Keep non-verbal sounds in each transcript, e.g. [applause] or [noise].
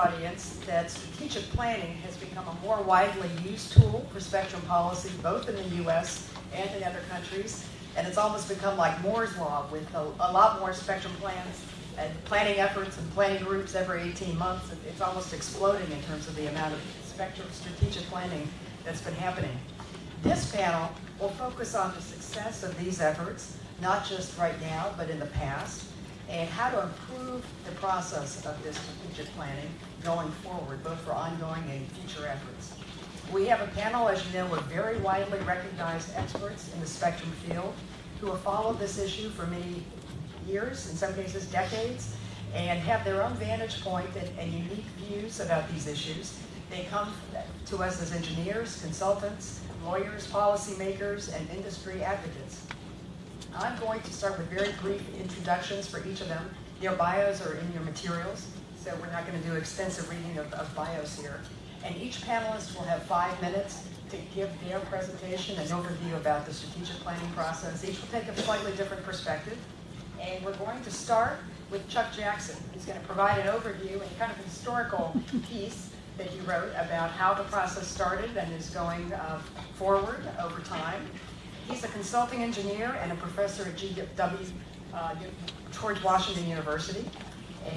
audience that strategic planning has become a more widely used tool for spectrum policy, both in the US and in other countries. And it's almost become like Moore's Law with a, a lot more spectrum plans and planning efforts and planning groups every 18 months. It's almost exploding in terms of the amount of spectrum strategic planning that's been happening. This panel will focus on the success of these efforts, not just right now, but in the past, and how to improve the process of this strategic planning going forward, both for ongoing and future efforts. We have a panel, as you know, of very widely recognized experts in the spectrum field who have followed this issue for many years, in some cases decades, and have their own vantage point and, and unique views about these issues. They come to us as engineers, consultants, lawyers, policymakers, and industry advocates. I'm going to start with very brief introductions for each of them. Their bios are in your materials, so we're not going to do extensive reading of, of bios here. And each panelist will have five minutes to give their presentation and overview about the strategic planning process. Each will take a slightly different perspective. And we're going to start with Chuck Jackson, who's going to provide an overview and kind of historical [laughs] piece that he wrote about how the process started and is going uh, forward over time. He's a consulting engineer and a professor at GW, uh, George Washington University.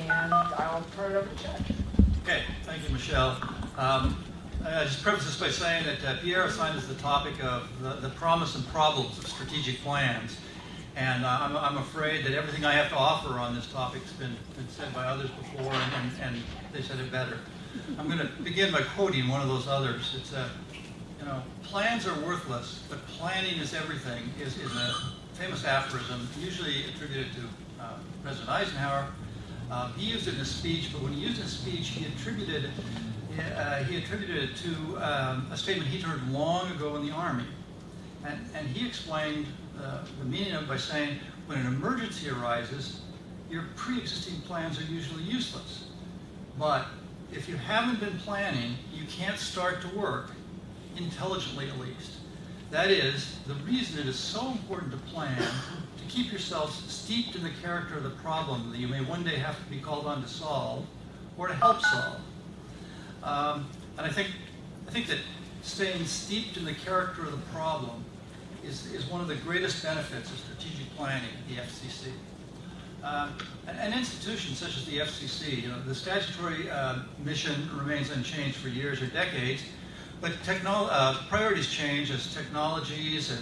And I'll turn it over to Chuck. Okay, thank you, Michelle. Um, I just preface this by saying that uh, Pierre assigned us the topic of the, the, promise and problems of strategic plans. And uh, I'm, I'm, afraid that everything I have to offer on this topic has been, been said by others before, and, and, and, they said it better. I'm going to begin by quoting one of those others. It's a, you know, plans are worthless, but planning is everything, is, is a famous aphorism, usually attributed to uh, President Eisenhower. Um, he used it in a speech, but when he used it in a speech, he attributed, uh, he attributed it to um, a statement he'd heard long ago in the Army. And, and he explained uh, the meaning of it by saying, when an emergency arises, your pre-existing plans are usually useless. But if you haven't been planning, you can't start to work intelligently at least. That is, the reason it is so important to plan, to keep yourselves steeped in the character of the problem that you may one day have to be called on to solve, or to help solve. Um, and I think, I think that staying steeped in the character of the problem is, is one of the greatest benefits of strategic planning at the FCC. Um, an, an, institution such as the FCC, you know, the statutory uh, mission remains unchanged for years or decades, but uh, priorities change as technologies and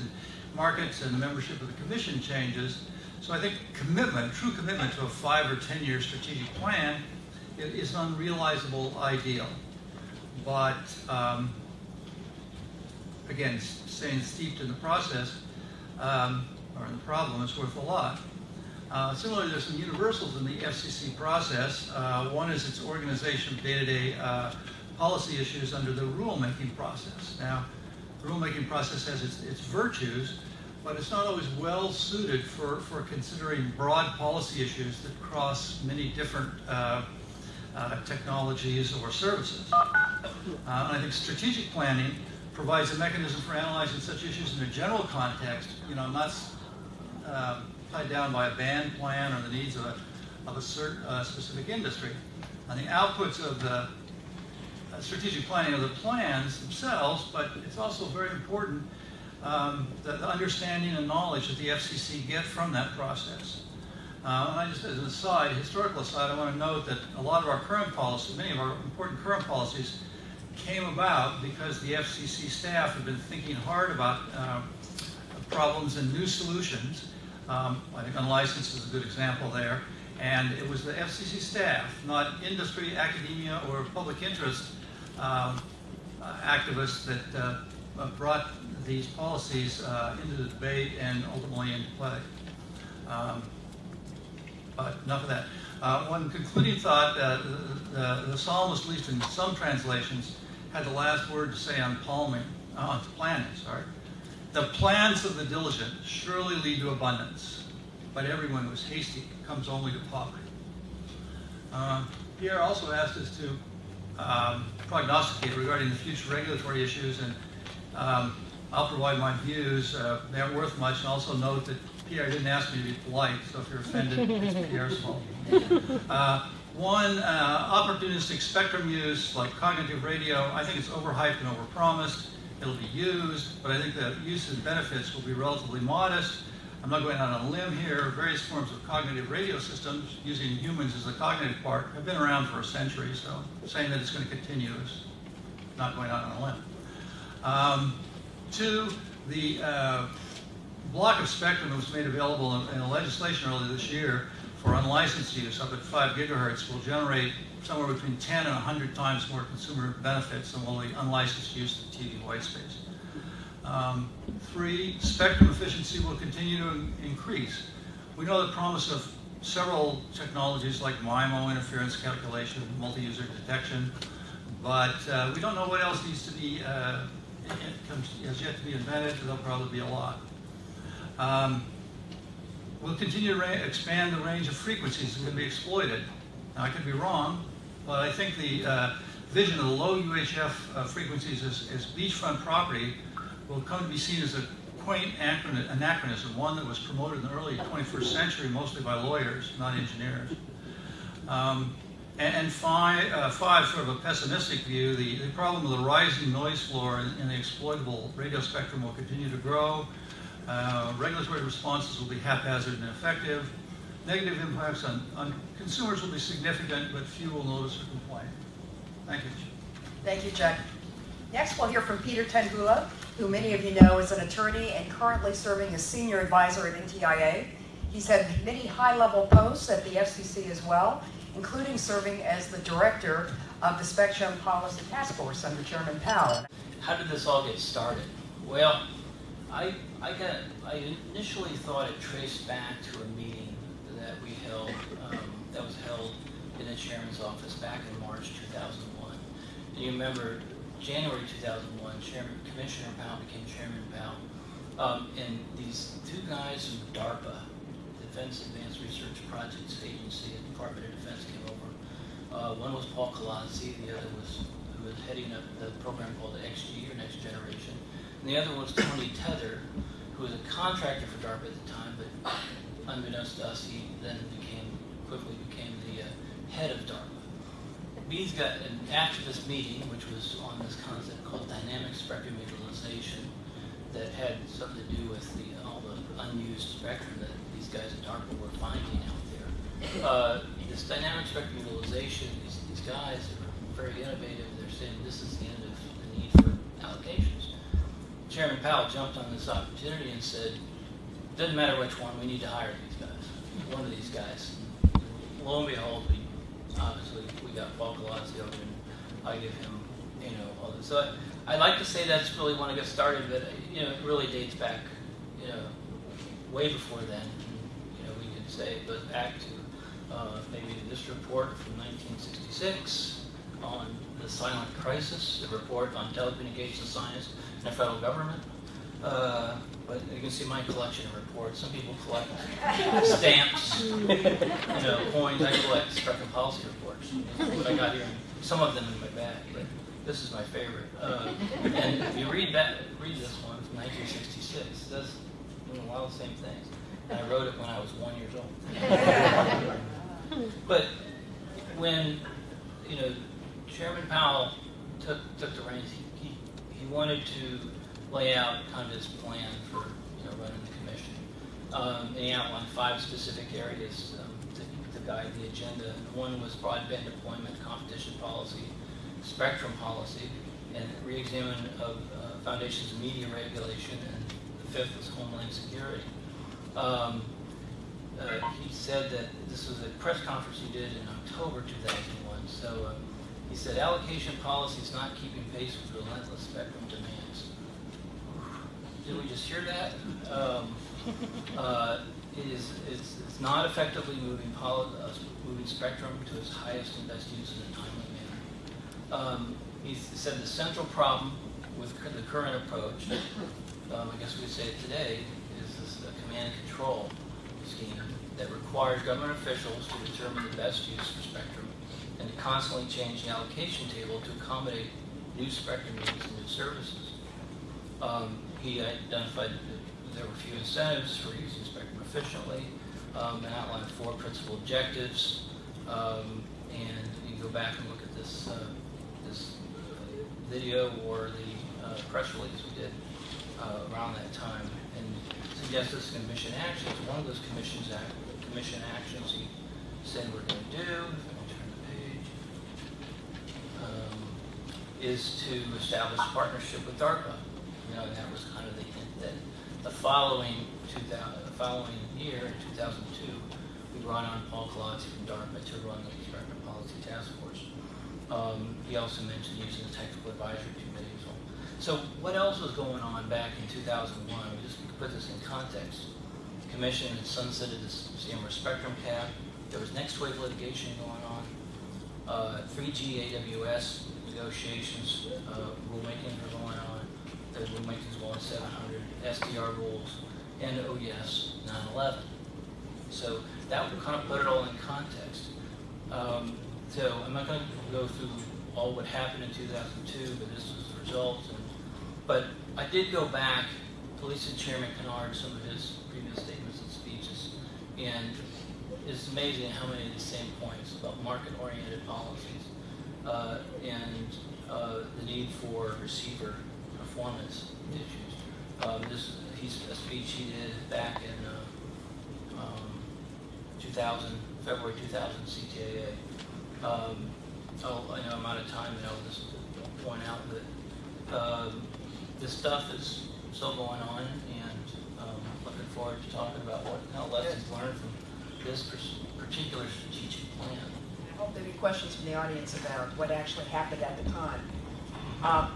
markets and the membership of the commission changes. So I think commitment, true commitment to a five or 10 year strategic plan is an unrealizable ideal. But um, again, staying steeped in the process um, or in the problem is worth a lot. Uh, similarly, there's some universals in the FCC process. Uh, one is its organization day-to-day -day, uh, policy issues under the rulemaking process. Now, the rulemaking process has its, its virtues, but it's not always well suited for, for considering broad policy issues that cross many different uh, uh, technologies or services. Uh, and I think strategic planning provides a mechanism for analyzing such issues in a general context, you know, not uh, tied down by a band plan or the needs of a, of a certain, uh, specific industry. And the outputs of the strategic planning of the plans themselves, but it's also very important um, the, the, understanding and knowledge that the FCC get from that process. Uh, and I just, as an aside, historical aside, I want to note that a lot of our current policies, many of our important current policies, came about because the FCC staff have been thinking hard about uh, problems and new solutions. Um, I think unlicensed is a good example there. And it was the FCC staff, not industry, academia, or public interest, um, uh, activists that uh, uh, brought these policies into the debate and ultimately into play. Um, but enough of that. One concluding thought, the, the, psalmist, at least in some translations, had the last word to say on palming, on planning, sorry. The plans of the diligent surely lead to abundance, but everyone who is hasty comes only to poverty. Pierre also asked us to um, prognosticate regarding the future regulatory issues, and um, I'll provide my views. Uh, they aren't worth much, and also note that Pierre didn't ask me to be polite, so if you're offended, [laughs] it's Pierre's fault. Uh, One, uh, opportunistic spectrum use, like cognitive radio, I think it's overhyped and overpromised. It'll be used, but I think the uses and benefits will be relatively modest. I'm not going out on a limb here. Various forms of cognitive radio systems, using humans as the cognitive part, have been around for a century, so saying that it's going to continue is not going out on a limb. Um, Two, the uh, block of spectrum that was made available in, in legislation earlier this year for unlicensed use up at 5 gigahertz will generate somewhere between 10 and 100 times more consumer benefits than will the unlicensed use of TV white space. Um, three, spectrum efficiency will continue to increase. We know the promise of several technologies like MIMO interference cancellation, multi-user detection, but uh, we don't know what else needs to be, uh, has yet to be invented, there'll probably be a lot. Um, We'll continue to expand the range of frequencies that can be exploited. Now, I could be wrong, but I think the uh, vision of the low UHF uh, frequencies as, as beachfront property will come to be seen as a quaint anachronism, one that was promoted in the early 21st century mostly by lawyers, not engineers. Um, and, and five, uh, five, sort of a pessimistic view, the, the problem of the rising noise floor in, the exploitable radio spectrum will continue to grow. Uh, regulatory responses will be haphazard and ineffective. Negative impacts on, on consumers will be significant, but few will notice or complain. Thank you. Thank you, Jack. Next, we'll hear from Peter Tenhula, who many of you know is an attorney and currently serving as senior advisor at NTIA. He's had many high-level posts at the FCC as well, including serving as the director of the Spectrum Policy Task Force under Chairman Powell. How did this all get started? Well, I, I got, I initially thought it traced back to a meeting that we held, um, that was held in the chairman's office back in March 2001. And you remember, January 2001, Chairman, Commissioner Powell became Chairman Powell. Um, and these two guys from DARPA, Defense Advanced Research Projects Agency at Department of Defense came over. Uh, one was Paul Kolodzy, the other was, who was heading up the program called the XG, or Next Generation. And the other was Tony Tether, who was a contractor for DARPA at the time, but unbeknownst to us, he then became, quickly became the uh, head of DARPA. These got, an activist meeting, which was on this concept called dynamic spectrum utilization, that had something to do with the, all the unused spectrum that these guys at DARPA were finding out there. Uh, this dynamic spectrum utilization, these, these guys are very innovative. They're saying this is the end of the need for allocations. Chairman Powell jumped on this opportunity and said, doesn't matter which one, we need to hire these guys, one of these guys. Lo and behold, we, obviously, we got Paul Kolodzy and I give him, you know, all this. So I, I like to say that's really when I got started, but, you know, it really dates back, you know, way before then. You know, we could say it goes back to, uh, maybe this report from nineteen sixty-six on the silent crisis, the report on telecommunications science in the federal government. Uh, but you can see my collection of reports. Some people collect [laughs] stamps, you know, coins. I collect spectrum policy reports. What I got here, some of them in my bag, but this is my favorite. Uh, and if you read that, read this one from 1966. It does a lot of the same things. And I wrote it when I was one years old. [laughs] But when, you know, Chairman Powell took, took the reins, he, he, he wanted to lay out kind of his plan for, you know, running the commission. Um, and he outlined five specific areas um, to, guide the agenda. And one was broadband deployment, competition policy, spectrum policy, and re-examine of uh, foundations of media regulation, and the fifth was homeland security. Um, uh, he said that this was a press conference he did in October 2001. So uh, he said allocation policy is not keeping pace with relentless spectrum demands. Did we just hear that? Um, uh, is it's, it's not effectively moving poli- uh, moving spectrum to its highest and best use in a timely manner. Um, he said the central problem with the current approach, um, I guess we'd say it today, is this uh, command and control scheme that requires government officials to determine the best use for spectrum and to constantly change the allocation table to accommodate new spectrum needs and new services. Um, he identified that there were few incentives for using efficiently, um, and outlined four principal objectives. Um, and you can go back and look at this, uh, this video or the uh, press release we did uh, around that time, and suggest this commission actions. One of those commissions act, commission actions he said we're going to do. Um, is to establish partnership with DARPA. You know, and that was kind of the hint that the following 2000, the following year, in 2002, we brought on Paul Kolodzy from DARPA to run the Construction Policy Task Force. Um, he also mentioned using the Technical Advisory Committee as well. So what else was going on back in 2001? We just put this in context. The Commission had sunsetted the CMRS spectrum cap. There was NextWave litigation going on uh, 3G AWS negotiations, uh, rulemaking are going on, the rulemaking's going 700, SDR rules, and oh yes, 9/11. So that would kind of put it all in context. Um, So I'm not going to go through all what happened in 2002, but this was the result. and- But I did go back, to Chairman Kennard, some of his previous statements and speeches, and it's amazing how many of the same points about market-oriented policies uh, and uh, the need for receiver performance issues. Um, This, he's, a speech he did back in uh, um, 2000, February 2000 CTIA. Um, Oh, I know I'm out of time, and I'll just point out that um, this stuff is still going on, and um, looking forward to talking about what, how lessons learned from this particular strategic plan. I hope there'll be questions from the audience about what actually happened at the time. Um,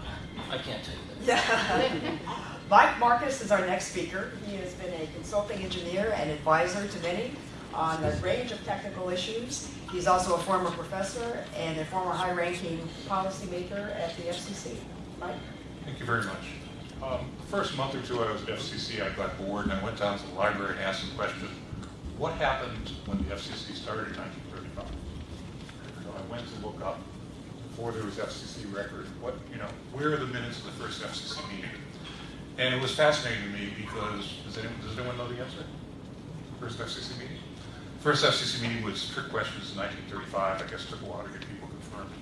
I can't tell you that. Yeah. [laughs] Mike Marcus is our next speaker. He has been a consulting engineer and advisor to many on a range of technical issues. He's also a former professor and a former high-ranking policymaker at the FCC. Mike? Thank you very much. Um, the First month or two I was at FCC, I got bored and I went down to the library and asked the question, what happened when the FCC started in 1935? So I went to look up, before there was FCC record, what, you know, where are the minutes of the first FCC meeting? And it was fascinating to me because, does anyone, does anyone know the answer? First FCC meeting? First FCC meeting was trick questions in 1935, I guess took a while to get people confirmed.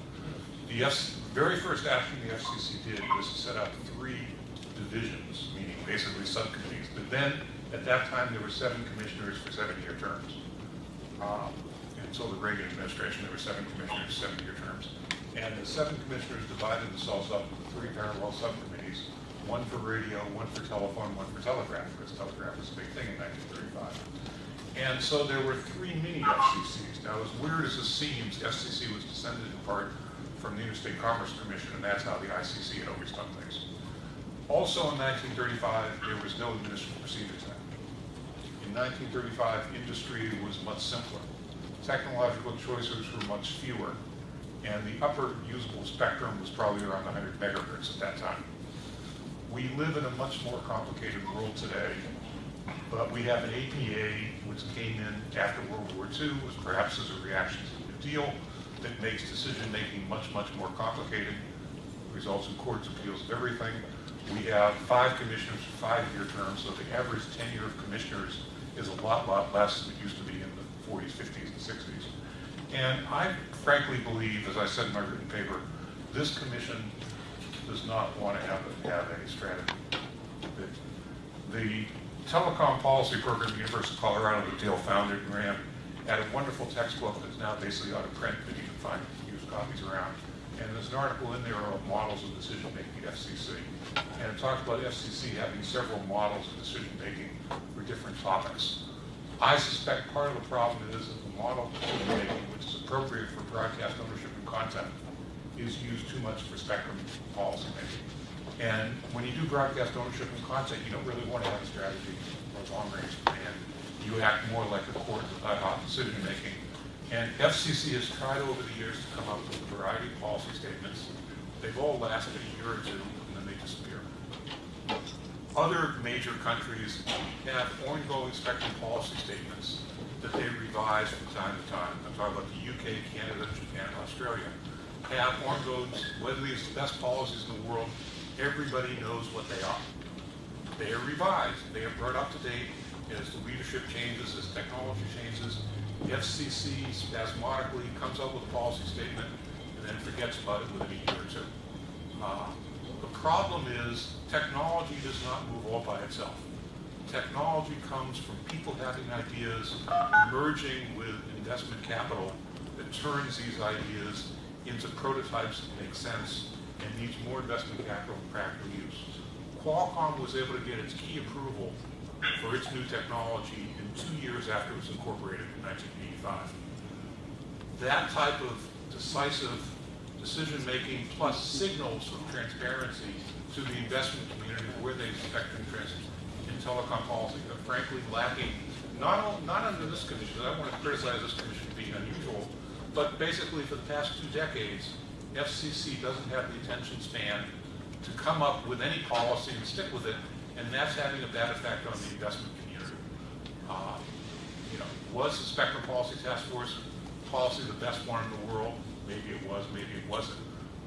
The F, very first action the FCC did was to set up three divisions, meaning basically subcommittees. But then, at that time, there were seven commissioners for seven-year terms. Um, Until the Reagan administration, there were seven commissioners, seven-year terms. And the seven commissioners divided themselves up into three parallel subcommittees, one for radio, one for telephone, one for telegraph, because telegraph was a big thing in 1935. And so there were three mini FCCs. Now, as weird as this seems, FCC was descended in part from the Interstate Commerce Commission, and that's how the ICC had always done things. Also in 1935, there was no Administrative Procedures Act. In 1935, industry was much simpler. Technological choices were much fewer, and the upper usable spectrum was probably around 100 megahertz at that time. We live in a much more complicated world today, but we have an APA which came in after World War II, was perhaps as a reaction to the deal, that makes decision-making much, much more complicated, results in courts, appeals everything. We have five commissioners for five-year terms, so the average tenure of commissioners is a lot, lot less than it used to be in the 40s, 50s, and 60s. And I frankly believe, as I said in my written paper, this commission does not want to have a, have a strategy. The- The telecom policy program at the University of Colorado that Dale founded and ran had a wonderful textbook that's now basically out of print, but you can find used copies around. And there's an article in there of models of decision-making at FCC. And it talks about FCC having several models of decision-making for different topics. I suspect part of the problem is that the model of decision-making, which is appropriate for broadcast ownership and content, is used too much for spectrum policymaking. And when you do broadcast ownership and content, you don't really want to have a strategy or a long-range plan. You act more like a court of ad hoc decision-making. And FCC has tried over the years to come up with a variety of policy statements. They've all lasted a year or two, and then they disappear. Other major countries have ongoing spectrum policy statements that they revise from time to time. I'm talking about the UK, Canada, Japan, Australia. Have ongoing, whether these are the best policies in the world, everybody knows what they are. They are revised, they are brought up to date, as the leadership changes, as technology changes, FCC spasmodically comes up with a policy statement and then forgets about it within a year or two. Uh, The problem is, technology does not move all by itself. Technology comes from people having ideas, merging with investment capital that turns these ideas into prototypes that make sense and needs more investment capital for practical use. Qualcomm was able to get its key approval for its new technology in two years after it was incorporated in 1985 that type of decisive decision-making plus signals of transparency to the investment community where they expect interest in telecom policy are frankly lacking, not, all- not under this commission, I want to criticize this commission for being unusual, but basically for the past two decades, FCC doesn't have the attention span to come up with any policy and stick with it, and that's having a bad effect on the investment community. Uh, you know, was the Spectrum Policy Task Force policy the best one in the world? Maybe it was, maybe it wasn't.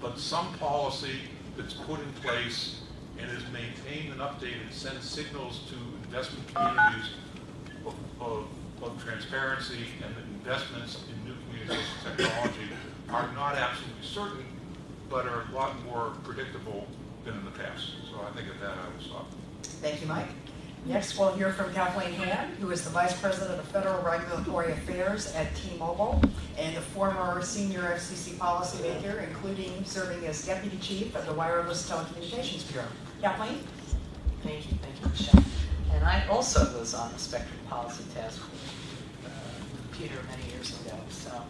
But some policy that's put in place and is maintained and updated sends signals to investment communities of, of, of transparency and investments in new communications technology are not absolutely certain, but are a lot more predictable than in the past. So I think at that I will stop. Thank you, Mike. Next, we'll hear from Kathleen Ham, who is the Vice President of Federal Regulatory Affairs at T-Mobile and a former senior FCC policymaker, including serving as Deputy Chief of the Wireless Telecommunications Bureau. Kathleen? Thank you, thank you, Michelle. And I also was on the Spectrum Policy Task Force, Peter many years ago, so.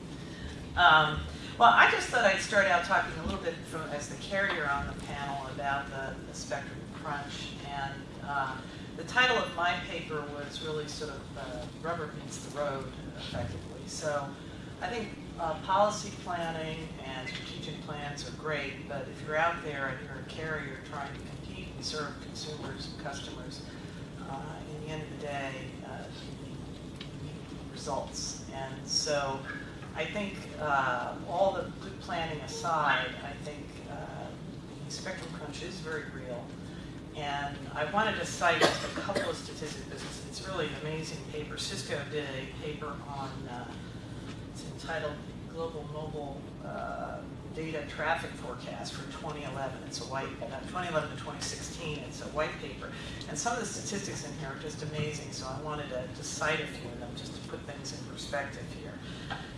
Um, Well, I just thought I'd start out talking a little bit from, as the carrier on the panel about the the Spectrum Crunch. And uh, the title of my paper was really sort of uh, rubber meets the road effectively. So I think uh, policy planning and strategic plans are great, but if you're out there and you're a carrier trying to compete and serve consumers and customers, uh, in the end of the day, uh, you need results. And so I think uh, all the good planning aside, I think uh, the spectrum crunch is very real. And I wanted to cite just a couple of statistics because it's- really an amazing paper. Cisco did a paper on, uh, it's entitled Global Mobile uh, Data Traffic Forecast for 2011. It's a white, uh, 2011 to 2016, it's a white paper. And some of the statistics in here are just amazing, so I wanted to to cite a few of them just to put things in perspective here.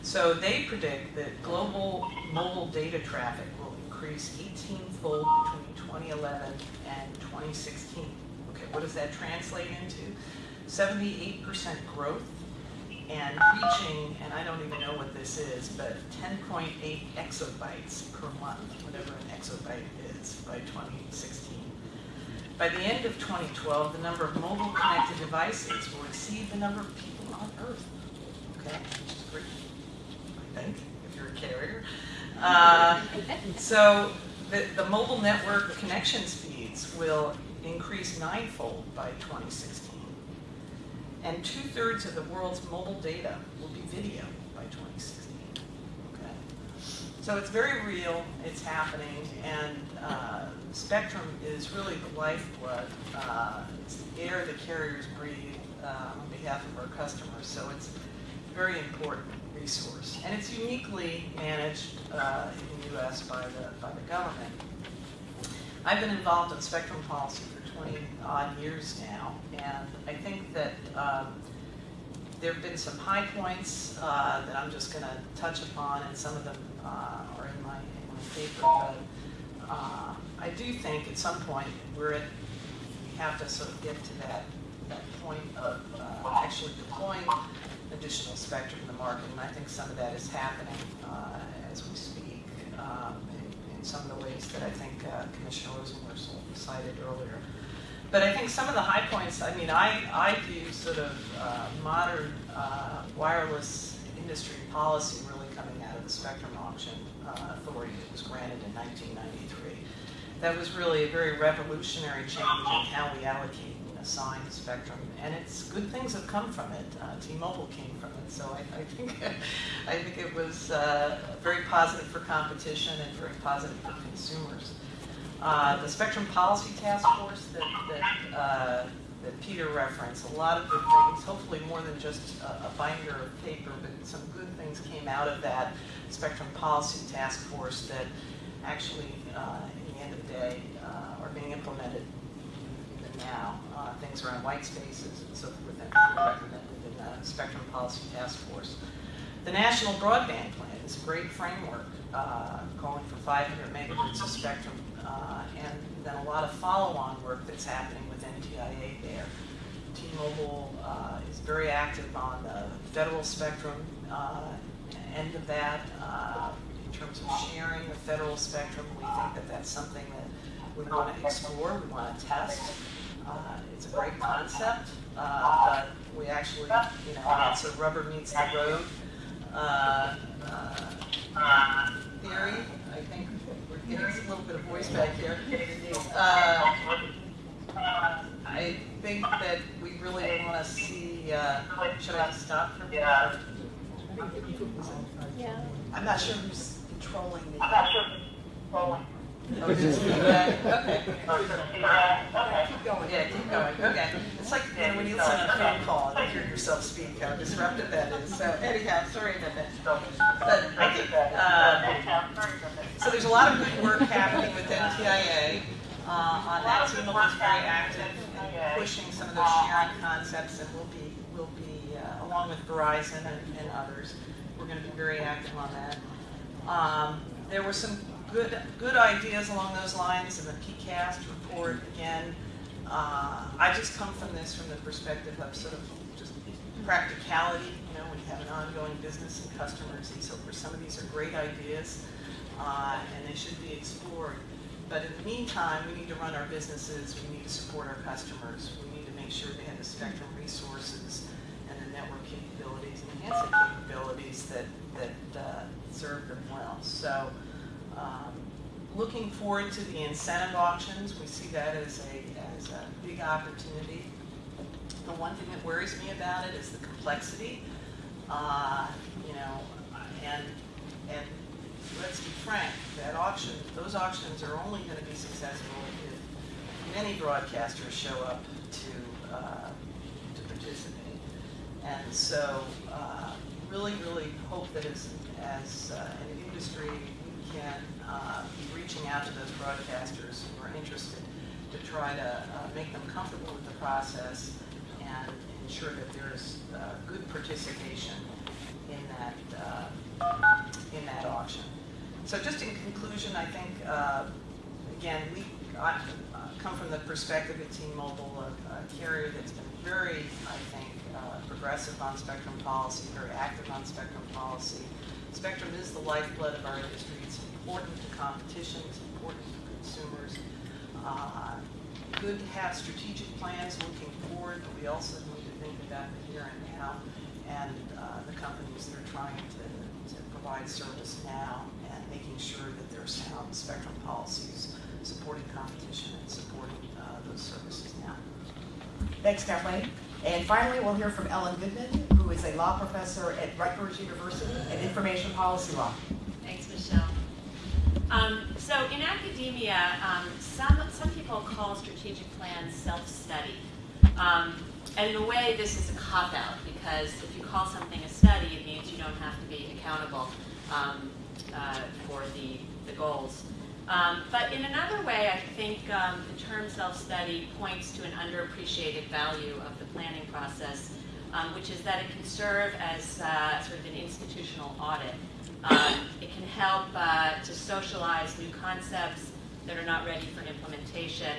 So they predict that global mobile data traffic will increase 18-fold between 2011 and 2016. Okay, what does that translate into? 78% growth and reaching, and I don't even know what this is, but 10.8 exabytes per month, whatever an exabyte is, by 2016. By the end of 2012, the number of mobile connected devices will exceed the number of people on Earth. Okay, which is pretty, I think, if you're a carrier. Uh, So the, the mobile network connection speeds will increase ninefold by 2016. And two-thirds of the world's mobile data will be video by 2016. Okay? So it's very real, it's happening, and uh, Spectrum is really the lifeblood. Uh, It's the air the carriers breathe uh, on behalf of our customers, so it's a very important resource. And it's uniquely managed uh, in the US by the, by the government. I've been involved in spectrum policy for 20 odd years now, and I think that um, there have been some high points uh, that I'm just going to touch upon, and some of them uh, are in my, in my paper. But uh, I do think at some point we're at, we have to sort of get to that, that point of uh, actually deploying additional spectrum in the market, and I think some of that is happening uh, as we speak um, in, some of the ways that I think uh, Commissioner Rosenworcel cited earlier. But I think some of the high points, I mean, I, I view sort of uh, modern uh, wireless industry policy really coming out of the Spectrum Auction uh, Authority that was granted in 1993. That was really a very revolutionary change in how we allocate and assign spectrum, and it's good things have come from it. Uh, T-Mobile came from it, so I, I think [laughs] I think it was uh, very positive for competition and very positive for consumers. Uh, the Spectrum Policy Task Force that, that uh, that Peter referenced, a lot of good things, hopefully more than just a a binder of paper, but some good things came out of that Spectrum Policy Task Force that actually, uh, in the end of the day, uh, are being implemented even now. Uh, Things around white spaces and so forth that in the Spectrum Policy Task Force. The National Broadband Plan is a great framework, uh, calling for 500 megahertz of spectrum, uh, and then a lot of follow-on work that's happening with NTIA there. T-Mobile uh, is very active on the federal spectrum uh, end of that. uh, In terms of sharing the federal spectrum, we think that that's something that we want to explore, we want to test. It's a great concept, but we actually, you know, it's a rubber meets the road uh, uh, theory. I think we're getting a little bit of voice back here. Uh, I think that we really want to see, uh, should I just stop for a minute? Yeah. I'm not sure who's controlling the. Oh, just feedback? Okay. Keep going. Yeah, keep going, okay. It's like, you know, when you listen to a phone call and hear yourself speak, how disruptive that is. So anyhow, sorry about that. But I think, uh, so there's a lot of good work happening with NTIA. Uh, on that, T-Mobile is very active in pushing some of those sharing concepts and we'll be, we'll be, uh, along with Verizon and, and others, we're gonna be very active on that. Um, there were some good, good ideas along those lines in the PCAST report. Again, uh, I just come from this from the perspective of sort of just practicality, you know, we have an ongoing business and customers and so forth. Some of these are great ideas, uh, and they should be explored. But in the meantime, we need to run our businesses, we need to support our customers, we need to make sure they have the spectrum resources and the network capabilities and handset capabilities that, that uh, serve them well. So, um, looking forward to the incentive auctions, we see that as a, as a big opportunity. The one thing that worries me about it is the complexity, uh, you know, and, and let's be frank, that auction, those auctions are only gonna be successful if many broadcasters show up to, uh, to participate. And so, uh, really, really hope that as, as uh, an industry, can uh, be reaching out to those broadcasters who are interested to try to uh, make them comfortable with the process and ensure that there's uh, good participation in that, uh, in that auction. So just in conclusion, I think, uh, again, we, uh, come from the perspective of T-Mobile, a carrier that's been very, I think, progressive on spectrum policy, very active on spectrum policy. Spectrum is the lifeblood of our industry. It's important to competition, it's important to consumers. Uh, Good to have strategic plans looking forward, but we also need to think about the here and now and uh, the companies that are trying to, to provide service now and making sure that there are sound spectrum policies supporting competition and supporting uh, those services now. Thanks, Kathleen. And finally, we'll hear from Ellen Goodman, who is a law professor at Rutgers University in information policy law. Thanks, Michelle. Um, so in academia, um, some, some people call strategic plans self-study. Um, and in a way, this is a cop-out because if you call something a study, it means you don't have to be accountable um, uh, for the, the goals. Um, but in another way, I think um, the term self-study points to an underappreciated value of the planning process, um, which is that it can serve as uh, sort of an institutional audit. Um, it can help uh, to socialize new concepts that are not ready for implementation.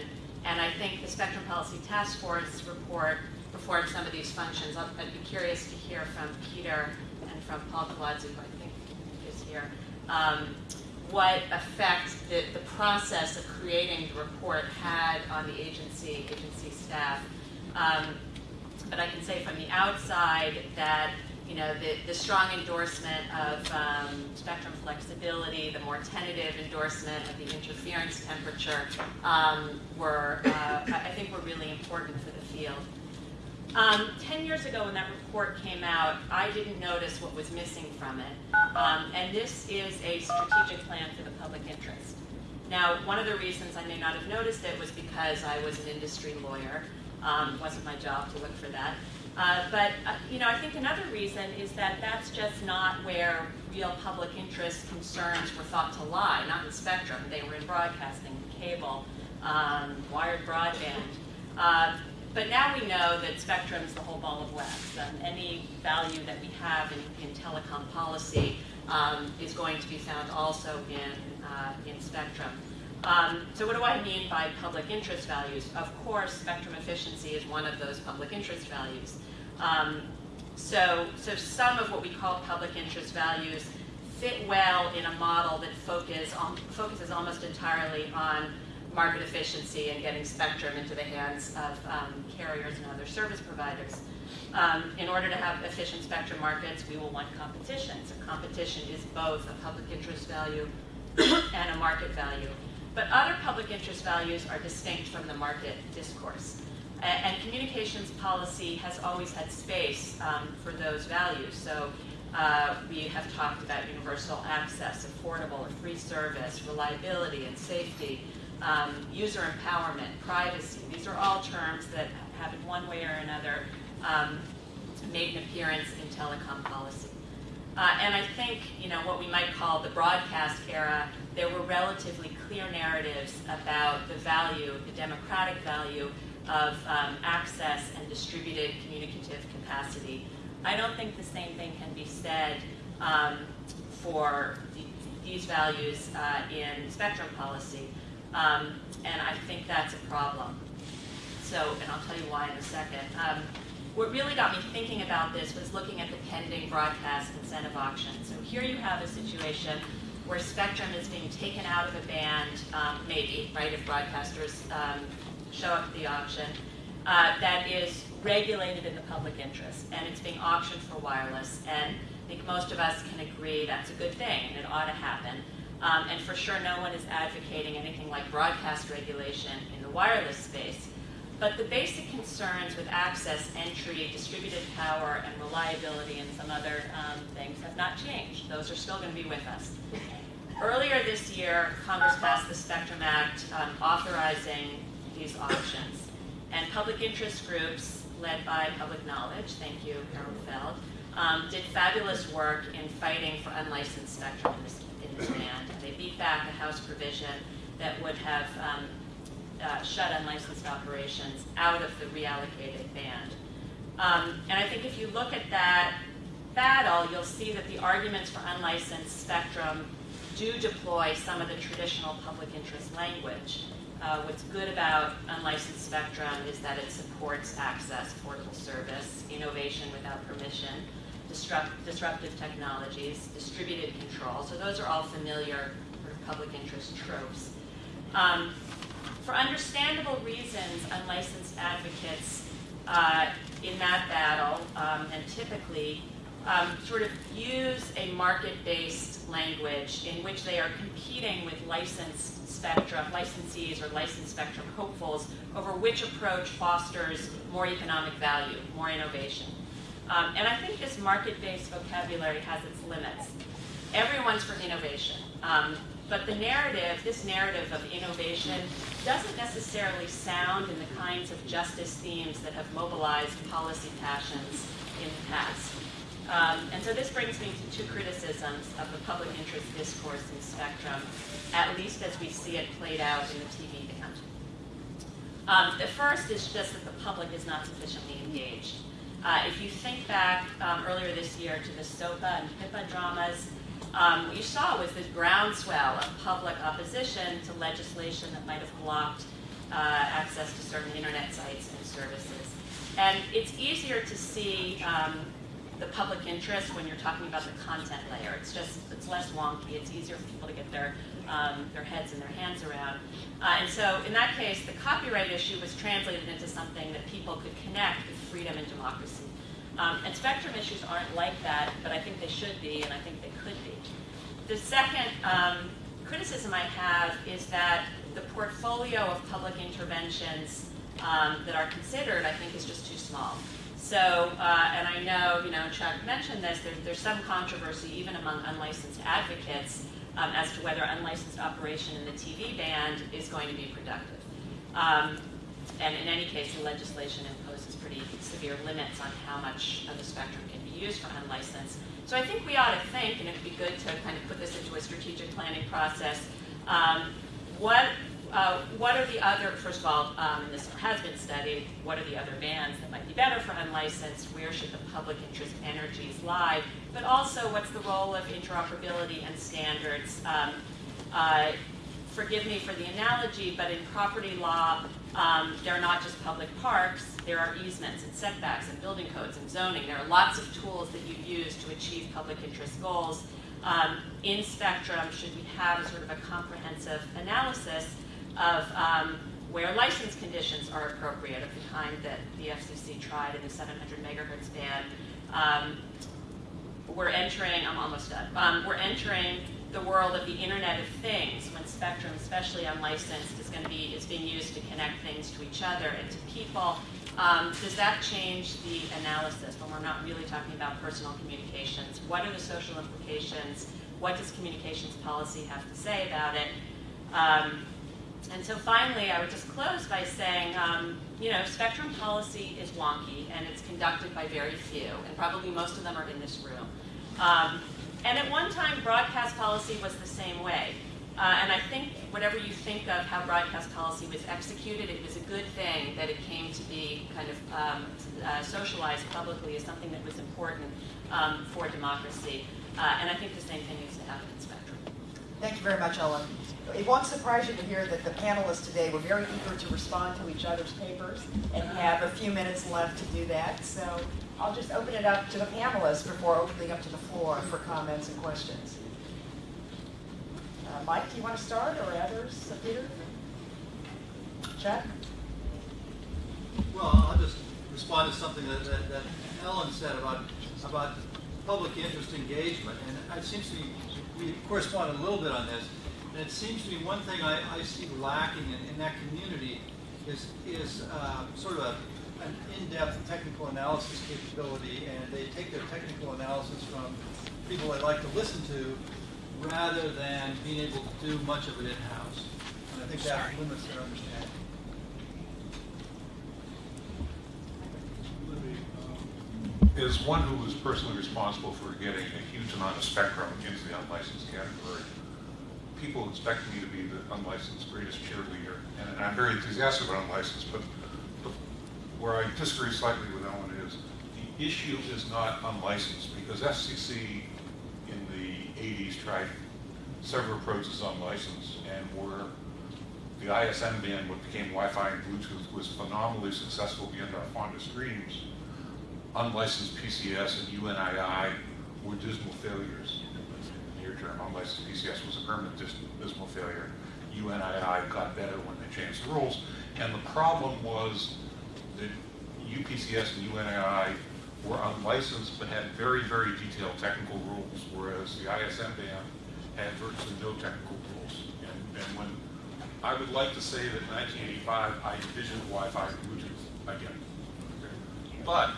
And I think the Spectrum Policy Task Force report performs some of these functions. I'd I'd be curious to hear from Peter and from Paul Kolodzy, who I think is here, um, what effect the, the process of creating the report had on the agency, agency staff. Um, but I can say from the outside that you know the, the strong endorsement of um, spectrum flexibility, the more tentative endorsement of the interference temperature um, were, uh, I think, were really important for the field. Um, Ten years ago, when that report came out, I didn't notice what was missing from it, um, and this is a strategic plan for the public interest. Now, one of the reasons I may not have noticed it was because I was an industry lawyer, Um, wasn't my job to look for that. Uh, but, uh, you know, I think another reason is that that's just not where real public interest concerns were thought to lie, not in spectrum. They were in broadcasting, cable, um, wired broadband. Uh, but now we know that spectrum is the whole ball of wax. Um, any value that we have in, in telecom policy um, is going to be found also in, uh, in spectrum. Um, so what do I mean by public interest values? Of course, spectrum efficiency is one of those public interest values. Um, so, so some of what we call public interest values fit well in a model that focus on, focuses almost entirely on market efficiency and getting spectrum into the hands of um, carriers and other service providers. Um, in order to have efficient spectrum markets, we will want competition. So competition is both a public interest value [coughs] and a market value. But other public interest values are distinct from the market discourse. A- And communications policy has always had space um, for those values. So uh, we have talked about universal access, affordable or free service, reliability and safety, um, user empowerment, privacy. These are all terms that have in one way or another um, made an appearance in telecom policy. Uh, and I think, you know, what we might call the broadcast era, there were relatively clear narratives about the value, the democratic value of um, access and distributed communicative capacity. I don't think the same thing can be said um, for the, these values uh, in spectrum policy. Um, and I think that's a problem. So, and I'll tell you why in a second. What really got me thinking about this was looking at the pending broadcast incentive auction. So here you have a situation where spectrum is being taken out of a band, um, maybe, right, if broadcasters um, show up at the auction, uh, that is regulated in the public interest, and it's being auctioned for wireless. And I think most of us can agree that's a good thing, and it ought to happen. Um, and for sure, no one is advocating anything like broadcast regulation in the wireless space. But the basic concerns with access, entry, distributed power, and reliability, and some other um, things have not changed. Those are still going to be with us. Earlier this year, Congress passed the Spectrum Act um, authorizing these auctions. And public interest groups, led by Public Knowledge, thank you, Harold Feld, um, did fabulous work in fighting for unlicensed spectrum in this, in this band. And they beat back a House provision that would have um, uh, shut unlicensed operations out of the reallocated band. Um, and I think if you look at that battle, you'll see that the arguments for unlicensed spectrum do deploy some of the traditional public interest language. Uh, what's good about unlicensed spectrum is that it supports access, portable service, innovation without permission, disrupt, disruptive technologies, distributed control. So those are all familiar public interest tropes. Um, for understandable reasons, unlicensed advocates uh, in that battle, um, and typically, um, sort of use a market-based language in which they are competing with licensed spectrum, licensees or licensed spectrum hopefuls over which approach fosters more economic value, more innovation. Um, and I think this market-based vocabulary has its limits. Everyone's for innovation. Um, but the narrative, this narrative of innovation, doesn't necessarily sound in the kinds of justice themes that have mobilized policy passions in the past. Um, and so this brings me to two criticisms of the public interest discourse in spectrum, at least as we see it played out in the TV band. Um, the first is just that the public is not sufficiently engaged. Uh, if you think back um, earlier this year to the SOPA and PIPA dramas, um, what you saw was this groundswell of public opposition to legislation that might have blocked uh, access to certain internet sites and services. And it's easier to see um, the public interest when you're talking about the content layer. It's just, it's less wonky, it's easier for people to get their, um, their heads and their hands around. Uh, and so in that case, the copyright issue was translated into something that people could connect with freedom and democracy. Um, and spectrum issues aren't like that, but I think they should be, and I think they could be. The second um, criticism I have is that the portfolio of public interventions um, that are considered, I think, is just too small. So, uh, and I know, you know, Chuck mentioned this, there, there's some controversy even among unlicensed advocates um, as to whether unlicensed operation in the TV band is going to be productive. Um, and in any case, the legislation imposes pretty severe limits on how much of the spectrum can be used for unlicensed. So I think we ought to think, and it'd be good to kind of put this into a strategic planning process, um, what, uh, what are the other, first of all, um, and this has been studied, what are the other bands that might be better for unlicensed? Where should the public interest energies lie? But also, what's the role of interoperability and standards? Um, uh, forgive me for the analogy, but in property law, um, there are not just public parks, there are easements and setbacks and building codes and zoning. There are lots of tools that you use to achieve public interest goals. Um, in Spectrum, should we have a sort of a comprehensive analysis of um, where license conditions are appropriate of the kind that the FCC tried in the 700 megahertz band? Um, we're entering, I'm almost done, um, we're entering the world of the Internet of Things when Spectrum, especially unlicensed, is going to be, is being used to connect things to each other and to people. Um, does that change the analysis when we're not really talking about personal communications? What are the social implications? What does communications policy have to say about it? Um, and so finally, I would just close by saying, um, you know, spectrum policy is wonky and it's conducted by very few, and probably most of them are in this room. And at one time, broadcast policy was the same way. Uh, and I think whatever you think of how broadcast policy was executed, it was a good thing that it came to be kind of um, uh, socialized publicly as something that was important um, for democracy. Uh, and I think the same thing needs to happen in Spectrum. Thank you very much, Ellen. It won't surprise you to hear that the panelists today were very eager to respond to each other's papers and have a few minutes left to do that. So I'll just open it up to the panelists before opening up to the floor for comments and questions. Uh, Mike, do you want to start or others? Peter? Chuck? Well, I'll just respond to something that, that, that Ellen said about, about public interest engagement. And it seems to me, we correspond a little bit on this. And it seems to me one thing I, I see lacking in, in that community is, is uh, sort of a, an in-depth technical analysis capability. And they take their technical analysis from people they like to listen to rather than being able to do much of it in-house. And I think that limits their understanding. As one who was personally responsible for getting a huge amount of spectrum into the unlicensed category, people expect me to be the unlicensed greatest cheerleader, and I'm very enthusiastic about unlicensed, but but where I disagree slightly with Ellen is, the issue is not unlicensed, because FCC in the 80s tried several approaches on license, and where the ISM band, what became Wi-Fi and Bluetooth, was phenomenally successful beyond our fondest dreams, unlicensed PCS and UNII were dismal failures in the near. Unlicensed PCS was a permanent dis- dismal failure. UNII got better when they changed the rules. And the problem was that UPCS and UNII were unlicensed but had very, very detailed technical rules, whereas the ISM band had virtually no technical rules. And, and when I would like to say that in 1985, I envisioned Wi-Fi and Bluetooth again. But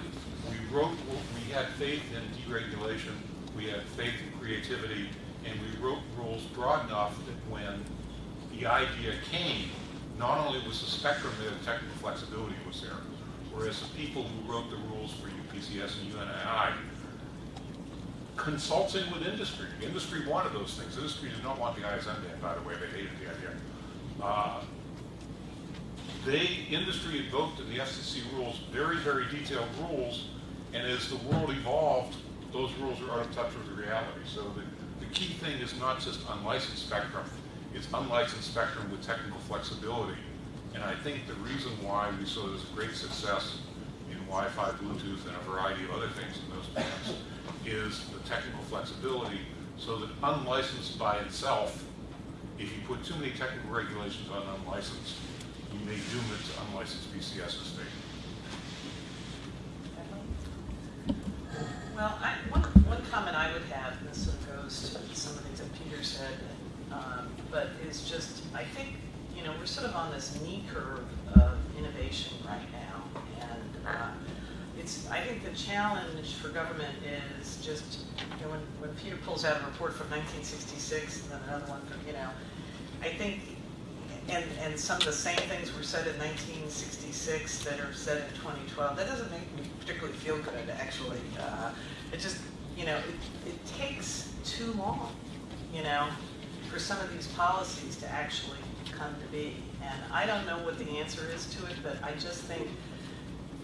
we wrote, we had faith in deregulation, we had faith in creativity, and we wrote rules broad enough that when the idea came, not only was the spectrum there, the technical flexibility was there, whereas the people who wrote the rules for UPCS and UNII, consulting with industry, industry wanted those things. Industry did not want the ISM band, by the way, they hated the idea. Uh, they, industry invoked in the FCC rules very, very detailed rules, and as the world evolved, those rules are out of touch with the reality. So the key thing is not just unlicensed spectrum, it's unlicensed spectrum with technical flexibility. And I think the reason why we saw this great success in Wi-Fi, Bluetooth, and a variety of other things in those bands is the technical flexibility, so that unlicensed by itself, if you put too many technical regulations on unlicensed, you may doom it to unlicensed PCS estate. Well, I, one, one comment I would have, and this sort of goes to some of the things that Peter said, um, but is just, I think, you know, we're sort of on this knee curve of innovation right now. And uh, it's, I think the challenge for government is just, you know, when, when Peter pulls out a report from 1966 and then another one from, you know, I think and, and some of the same things were said in 1966 that are said in 2012. That doesn't make me particularly feel good, actually. Uh, It just, you know, it, it takes too long, you know, for some of these policies to actually come to be. And I don't know what the answer is to it, but I just think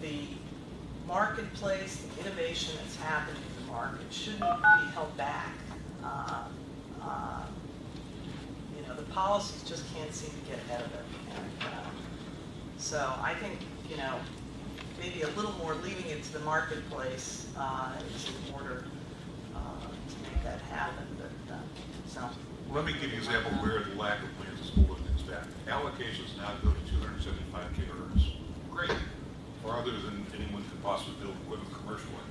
the marketplace, the innovation that's happening in the market shouldn't be held back. Uh, uh, You know, the policies just can't seem to get ahead of it. Uh, So I think, you know, maybe a little more leaving it to the marketplace uh, is in order uh, to make that happen, but, so. Let me give you an example where the lack of plans is holding things back. Allocations now go to 275 gigahertz. Great, farther than anyone could possibly build equipment commercially.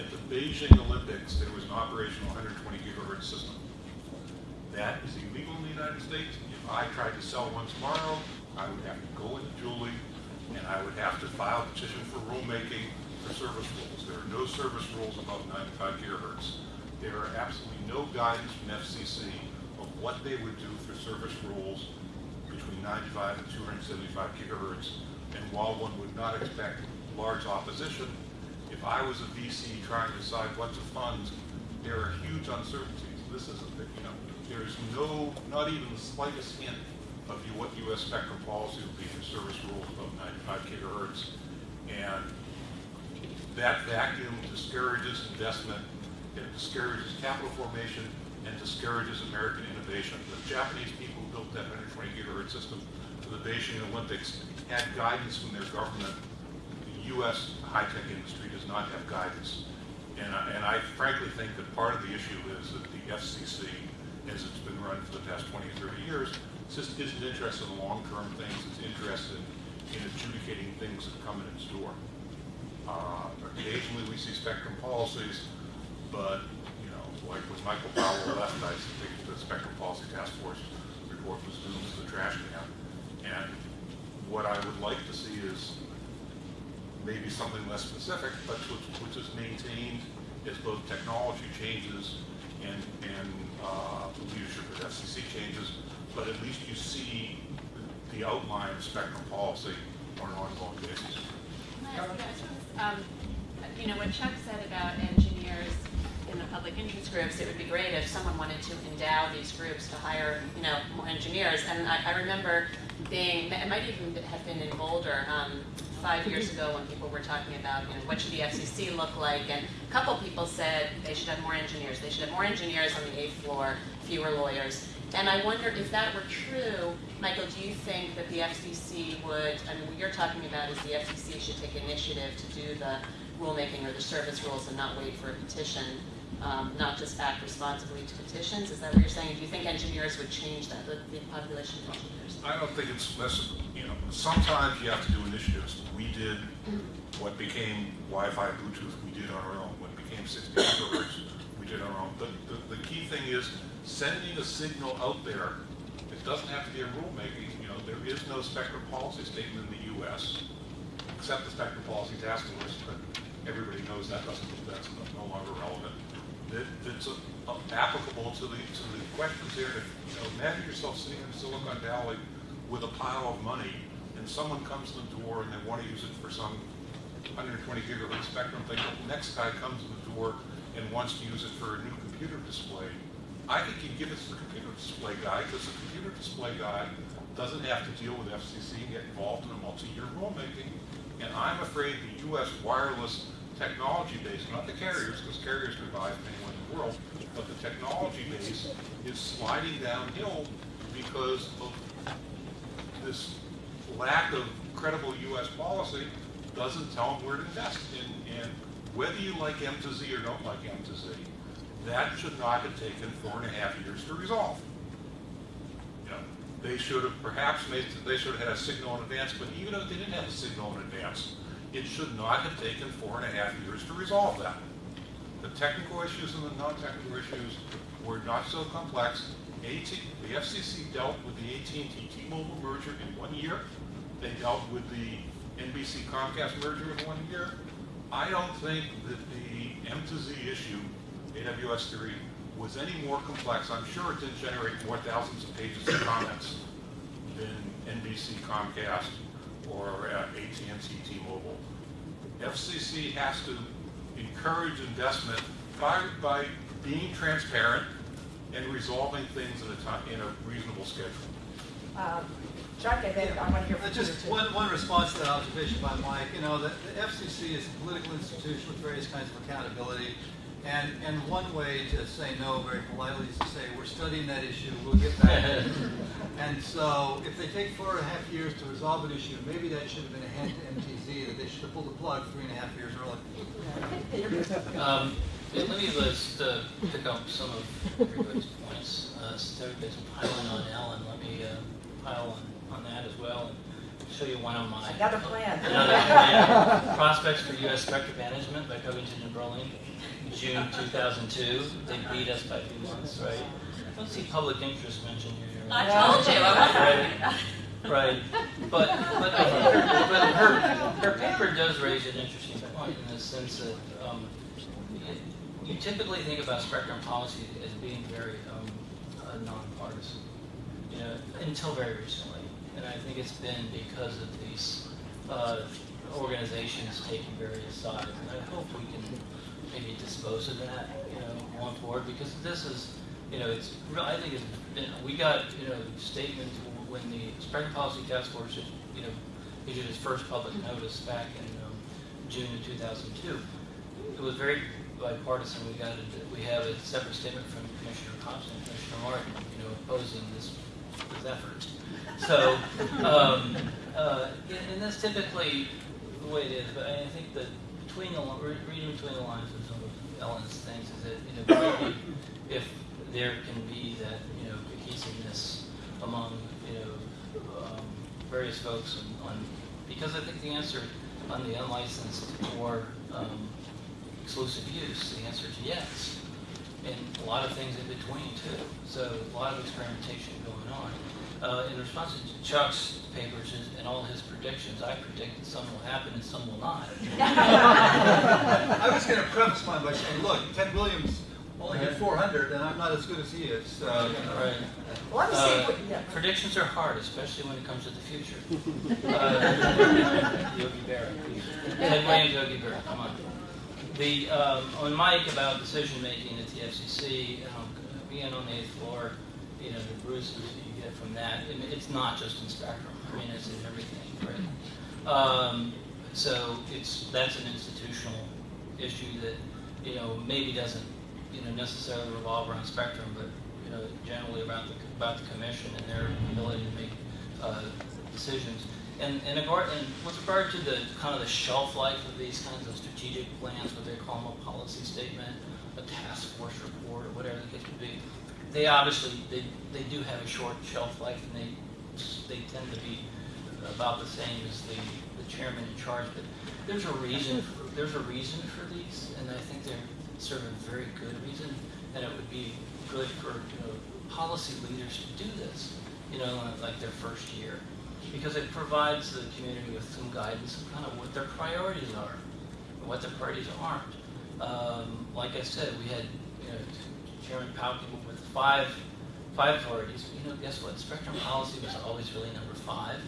At the Beijing Olympics, there was an operational 120 gigahertz system. That is illegal in the United States. If I tried to sell one tomorrow, I would have to go into Julie and I would have to file a petition for rulemaking for service rules. There are no service rules above 95 gigahertz. There are absolutely no guidance from FCC what they would do for service rules between 95 and 275 gigahertz. And while one would not expect large opposition, if I was a VC trying to decide what to fund, there are huge uncertainties. This is, a you know, there's no, not even the slightest hint of what US spectrum policy will be for service rules above 95 gigahertz. And that vacuum discourages investment, it discourages capital formation, and discourages American The Japanese people who built that 120 gigahertz system for the Beijing Olympics had guidance from their government. The U.S. high-tech industry does not have guidance. And I, and I frankly think that part of the issue is that the FCC, as it's been run for the past 20, or 30 years, just isn't interested in long-term things. It's interested in adjudicating things that come in its door. Uh, Occasionally, we see spectrum policies, but, like when Michael Powell left, I think the Spectrum Policy Task Force report was doomed to the trash can. And what I would like to see is maybe something less specific, but which, is maintained as both technology changes and, and uh, leadership of FCC changes, but at least you see the outline of spectrum policy on an ongoing basis. Um, You know, what Chuck said about engineers in the public interest groups, it would be great if someone wanted to endow these groups to hire, you know, more engineers. And I, I remember being, it might even have been in Boulder, um, five years ago when people were talking about, you know, what should the FCC look like? And a couple people said they should have more engineers. They should have more engineers on the eighth floor, fewer lawyers. And I wonder if that were true, Michael, do you think that the FCC would, I mean, what you're talking about is the FCC should take initiative to do the rulemaking or the service rules and not wait for a petition, um, not just act responsibly to petitions? Is that what you're saying? Do you think engineers would change that, the, the population of engineers? I don't think it's less, you know, sometimes you have to do initiatives. We did what became Wi-Fi, Bluetooth, we did on our own. What became 60 gigahertz, we did on our own. But the, the key thing is sending a signal out there. It doesn't have to be a rulemaking, you know, there is no spectrum policy statement in the US, except the spectrum policy task force, but everybody knows that doesn't, that's no longer relevant. That, that's applicable to the, to the questions here. If, You know, imagine yourself sitting in Silicon Valley with a pile of money, and someone comes to the door and they want to use it for some 120 gigahertz spectrum thing, but the next guy comes to the door and wants to use it for a new computer display. I think you give it to the computer display guy, because the computer display guy doesn't have to deal with FCC and get involved in a multi-year rulemaking. And I'm afraid the US wireless technology base, not the carriers, because carriers can buy from anyone in the world, but the technology base is sliding downhill because of this lack of credible US policy doesn't tell them where to invest. And, and whether you like M2Z or don't like M2Z, that should not have taken four and a half years to resolve. You they should have perhaps made, they should have had a signal in advance, but even if they didn't have a signal in advance, it should not have taken four and a half years to resolve that. The technical issues and the non-technical issues were not so complex. AT, the FCC dealt with the AT&T T-Mobile merger in one year. They dealt with the NBC Comcast merger in one year. I don't think that the M2Z issue, AWS 3, was any more complex. I'm sure it didn't generate more thousands of pages of comments than NBC Comcast or uh, AT&T T-Mobile. FCC has to encourage investment by, by being transparent and resolving things in a time, in a reasonable schedule. Um, Chuck, and then I want to hear Uh, from Peter Just too. one, one response to that observation by Mike, you know, the the FCC is a political institution with various kinds of accountability. And, and one way to say no very politely is to say, we're studying that issue, we'll get back to it. [laughs] And so if they take four and a half years to resolve an issue, maybe that should have been a hint to M2Z that they should have pulled the plug three and a half years early. Um, let me just uh, pick up some of everybody's points. Uh, Since everybody's piling on Ellen, let me uh, pile on, on that as well and show you one of my. Another plan. Another plan. [laughs] Prospects for U.S. Spectrum Management by Covington and Burling, June 2002. They beat us by two months, right? I don't see public interest mentioned here. I told you, I Right, right. But, but I think her, but her, her paper does raise an interesting point in the sense that, um, you typically think about spectrum policy as being very, um, uh, nonpartisan, you know, until very recently. And I think it's been because of these, uh, organizations taking various sides. And I hope we can maybe dispose of that, you know, going forward, because this is, you know, it's. I think it's been, we got, you know, statement when the Spectrum Policy Task Force, you know, issued its first public notice back in um, June of 2002. It was very bipartisan. We got, a- we have a separate statement from Commissioner Thompson and Commissioner Martin, you know, opposing this, this effort. So, um, uh, and that's typically the way it is, but I think that between the, reading between the lines of some of Ellen's things is that, you know, maybe if there can be that, you know, cohesiveness among, you know, um, various folks on, on, because I think the answer on the unlicensed or, um, exclusive use, the answer is yes. And a lot of things in between too. So a lot of experimentation going on. Uh, in response to Chuck's papers and- and all his predictions, I predict that some will happen and some will not. [laughs] I was gonna preface mine by saying, look, Ted Williams only hit four hundred, and I'm not as good as he is, so, you know. Right. Well, let me see, Uh, what- yeah. Predictions are hard, especially when it comes to the future. [laughs] Uh, Yogi Berra. Ted Williams, Yogi Berra, come on. The, um, on Mike about decision-making at the FCC, um, being on the eighth floor, you know, the bruises that get from that, it's not just in Spectrum, I mean, it's in everything, right? Um, so it's, that's an institutional issue that, you know, maybe doesn't, you know, necessarily revolve around Spectrum, but, you know, generally about the, about the commission and their ability to make, uh, decisions. And, and regard, and with regard to the, kind of the shelf life of these kinds of strategic plans, what they call them a policy statement, a task force report, or whatever the case may be, they obviously, they, they do have a short shelf life, and they, they tend to be about the same as the, the chairman in charge, but there's a reason, for- there's a reason for these, and I think they're sort of a very good reason, and it would be good for, you know, policy leaders to do this, you know, like their first year, because it provides the community with some guidance of kind of what their priorities are, and what their priorities aren't. Um, like I said, we had, you know, Chairman Powell five, five priorities. You know, guess what? Spectrum policy was always really number five.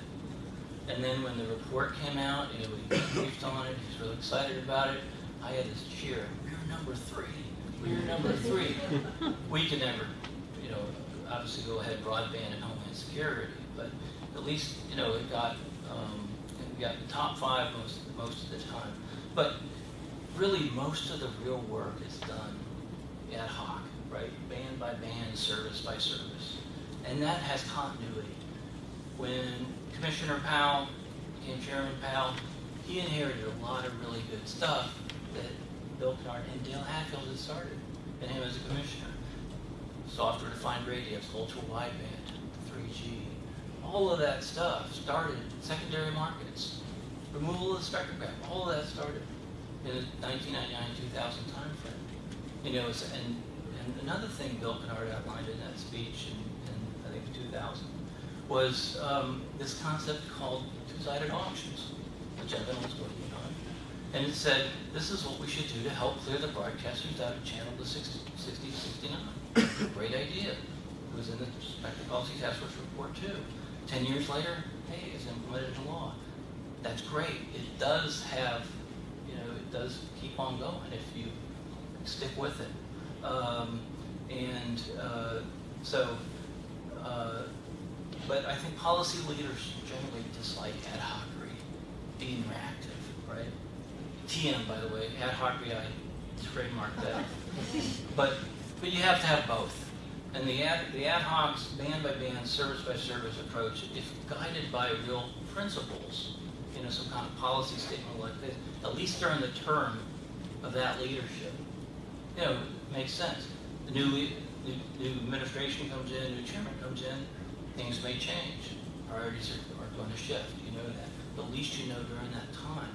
And then when the report came out, you know, we briefed on it, he was really excited about it. I had this cheer, we're number three, we're number three. [laughs] We can never, you know, obviously go ahead broadband and homeland security, but at least, you know, it got, um, it got the top five most, most of the time. But really, most of the real work is done ad hoc, right? Band by band, service by service. And that has continuity. When Commissioner Powell became Chairman Powell, he inherited a lot of really good stuff that Bill Kennard and Dale Hatfield had started, and him as a commissioner. Software defined radios, ultra wideband, 3G, all of that stuff started secondary markets. Removal of the spectrum all of that started in the 1999-2000 timeframe. You know, and, and another thing Bill Kennard outlined in that speech in, in I think 2000 was um, this concept called two-sided auctions, which Evan was working on. And it said, this is what we should do to help clear the broadcasters out of channel to 60, 60 to 69. [coughs] Great idea. It was in the Spectrum Policy Task Force report too. Ten years later, hey, it's implemented in law. That's great. It does have, you know, it does keep on going if you stick with it. Um, and uh, so, uh, but I think policy leaders generally dislike ad hocery, being reactive, right? TM, by the way, ad hocery, I trademarked that. [laughs] But, but you have to have both. And the ad, the ad hocs, band by band, service by service approach, if guided by real principles, you know, some kind of policy statement like this, at least during the term of that leadership, you know, makes sense. The new, new, new administration comes in, new chairman comes in, things may change. Priorities are, are going to shift, you know that. But at least you know during that time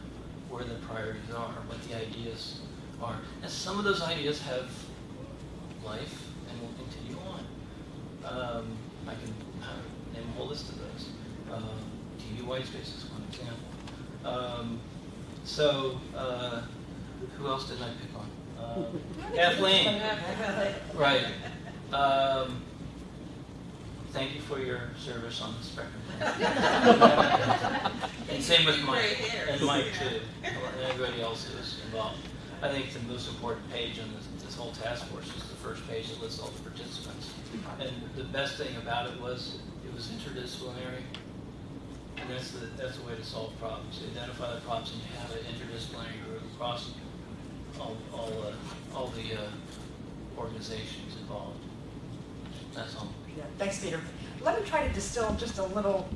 where the priorities are, what the ideas are. And some of those ideas have life and will continue on. Um, I can name a whole list of those. Um, TV white space is one example. Um, so, uh, who else did I pick on? Uh, Kathleen. Right. Um, thank you for your service on the spectrum. and same with Mike. And Mike too. And everybody else who's involved. I think the most important page on this, this whole task force is the first page that lists all the participants. And the best thing about it was it was interdisciplinary. And that's the, that's the way to solve problems. You identify the problems and you have an interdisciplinary group across all, all, uh, all the uh, organizations involved. That's all. Yeah, thanks, Peter. Let me try to distill just a little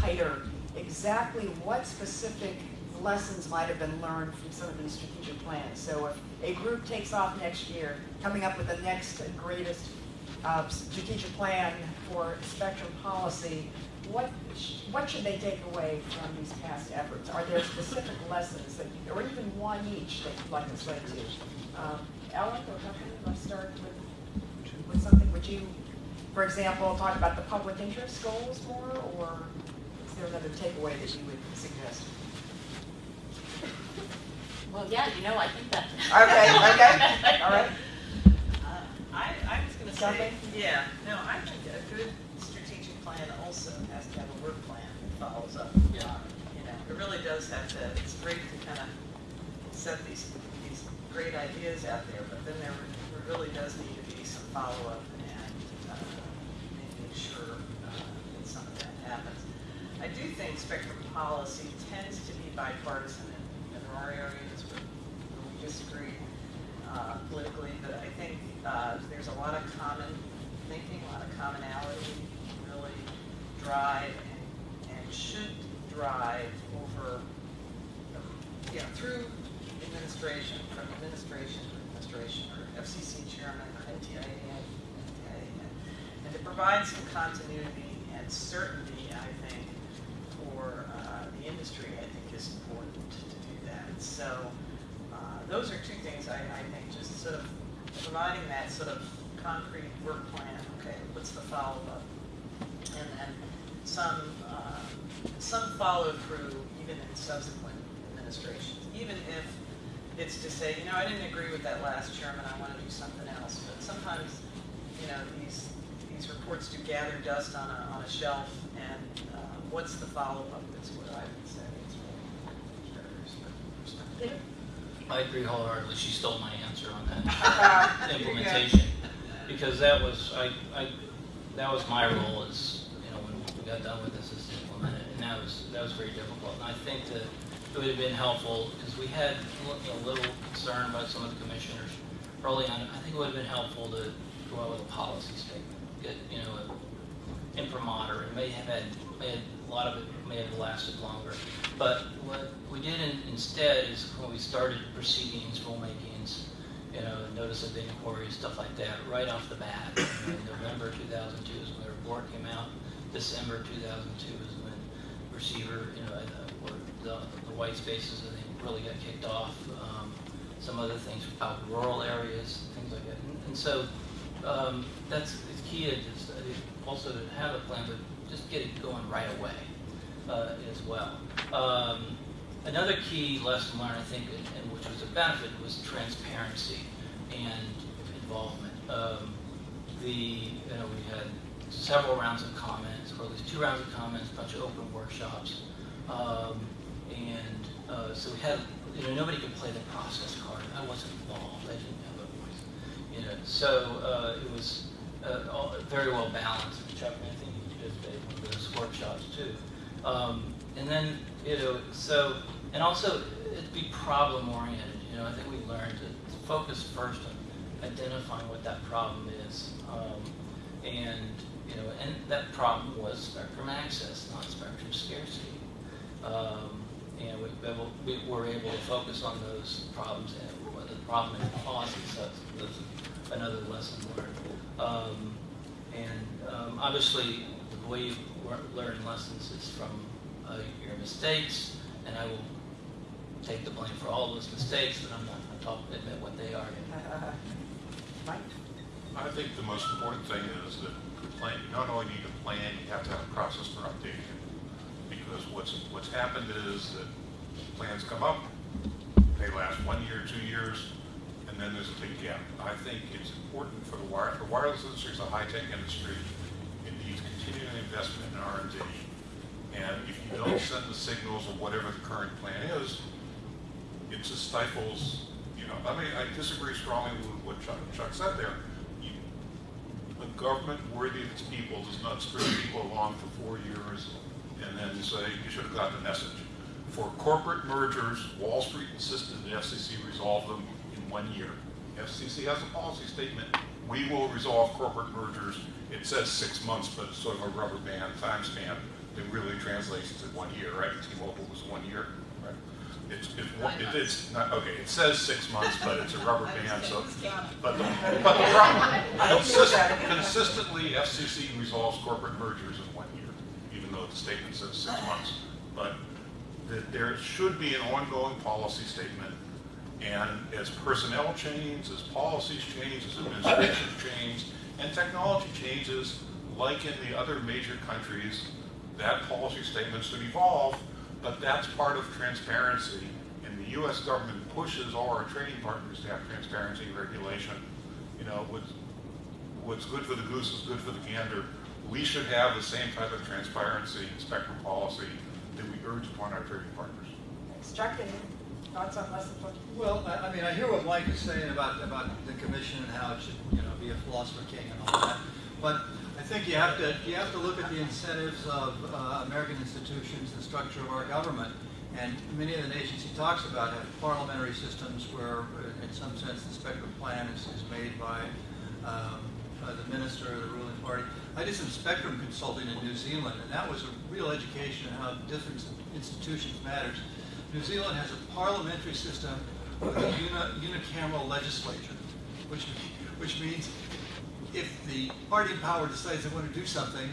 tighter exactly what specific lessons might have been learned from some of these strategic plans. So if a group takes off next year, coming up with the next greatest uh, strategic plan for spectrum policy, what, sh- what should they take away from these past efforts? Are there specific lessons that, you- or even one each that you'd like to say to? Um, Ellen or Catherine, let's start with, with something. Would you, for example, talk about the public interest goals more, or is there another takeaway that you would suggest? Well, yeah, you know, I think that. Okay, okay, all right. Uh, I, I was gonna say, yeah, no, I think a good plan also has to have a work plan that follows up. Yeah. it. You know, it really does have to, it's great to kind of set these, these great ideas out there, but then there, there really does need to be some follow-up and, uh, making sure, uh, that some of that happens. I do think spectrum policy tends to be bipartisan in, in there are areas where where we disagree uh, politically, but I think uh, there's a lot of common thinking, a lot of commonality, drive and, and should drive over, know, through administration, from administration to administration, or FCC chairman, or NTIA, NTIA, and to provide some continuity and certainty, I think, for uh, the industry, I think is important to do that. So uh, those are two things I, I think, just sort of providing that sort of concrete work plan, okay, what's the follow-up? And then some, uh, some follow-through even in subsequent administrations, even if it's to say, you know, I didn't agree with that last chairman, I want to do something else. But sometimes, you know, these, these reports do gather dust on a, on a shelf, and uh, what's the follow-up is what I would say is really. I agree wholeheartedly. She stole my answer on that [laughs] implementation. Because that was, I, I, that was my role is, you know, when we got done with this, is to implement it. And that was, that was very difficult. And I think that it would have been helpful, because we had a little concern about some of the commissioners early on. I think it would have been helpful to go out with a policy statement, get, you know, a imprimatur. It may have had, may have, a lot of it may have lasted longer. But what we did in, instead is when we started proceedings, rulemakings, you know, notice of the inquiry, stuff like that, right off the bat. Know, November 2002 is when the report came out. December 2002 is when receiver, you know, uh, the, the white spaces, I think, really got kicked off. Um, some other things about rural areas, things like that. And, and so um, that's the key is just, think, also to have a plan, but just get it going right away uh, as well. Um, another key lesson learned, I think, and, which was a benefit, was transparency and involvement. Um, the you know we had several rounds of comments, or at least two rounds of comments, a bunch of open workshops. Um, and uh, so we had, you know, nobody could play the process card. I wasn't involved. I didn't have a voice. You know, so uh, it was uh, very well balanced. Chuck, I think you did one of those workshops too. Um, and then, you know, so, and also it'd be problem oriented. You know, I think we learned to focus first on identifying what that problem is. Um, and, you know, and that problem was spectrum access, not spectrum scarcity. Um, and we, we were able to focus on those problems and the problem in policy, so that's another lesson learned. Um, and um, obviously, the way you learn lessons is from uh, your mistakes, and I will take the blame for all those mistakes, but I'm not going to talk admit what they are. Uh, uh, uh, Mike? I think the most important thing is that the plan, you not only need a plan, you have to have a process for updating it. Because what's, what's happened is that plans come up, they last one year, two years, and then there's a big gap. I think it's important for the wire, the wireless industry is a high-tech industry. It needs continuing investment in R and D. And if you don't send the signals of whatever the current plan is, it just stifles, you know, I mean, I disagree strongly with what Chuck, Chuck said there. You- A government worthy of its people does not string people along for four years and then say, you should have got the message. For corporate mergers, Wall Street insisted the FCC resolve them in one year. FCC has a policy statement, we will resolve corporate mergers. It says six months, but it's sort of a rubber band time stamp. It really translates to one year, right? T-Mobile was one year, right? It's, it's, one- it- it's not, okay, it says six months, but it's a rubber [laughs] band, so. But the, but the problem, [laughs] consist- consistently, FCC resolves corporate mergers in one year, even though the statement says six months. But that there should be an ongoing policy statement, and as personnel change, as policies change, as administration change, and technology changes, like in the other major countries, that policy statement should evolve, but that's part of transparency. And the US government pushes all our trading partners to have transparency and regulation. You know, what's, what's good for the goose is good for the gander. We should have the same type of transparency and spectrum policy that we urge upon our trading partners. Chuck, any thoughts on lessons learned? Well, I, I mean, I hear what Mike is saying about, about the commission and how it should, you know, be a philosopher king and all that. But I think you have to, you have to look at the incentives of uh, American institutions, the structure of our government. And many of the nations he talks about have parliamentary systems where, uh, in some sense, the spectrum plan is, is made by, um, by the minister of the ruling party. I did some spectrum consulting in New Zealand, and that was a real education in how different institutions matters. New Zealand has a parliamentary system with a uni, unicameral legislature, which, which means if the party in power decides they want to do something,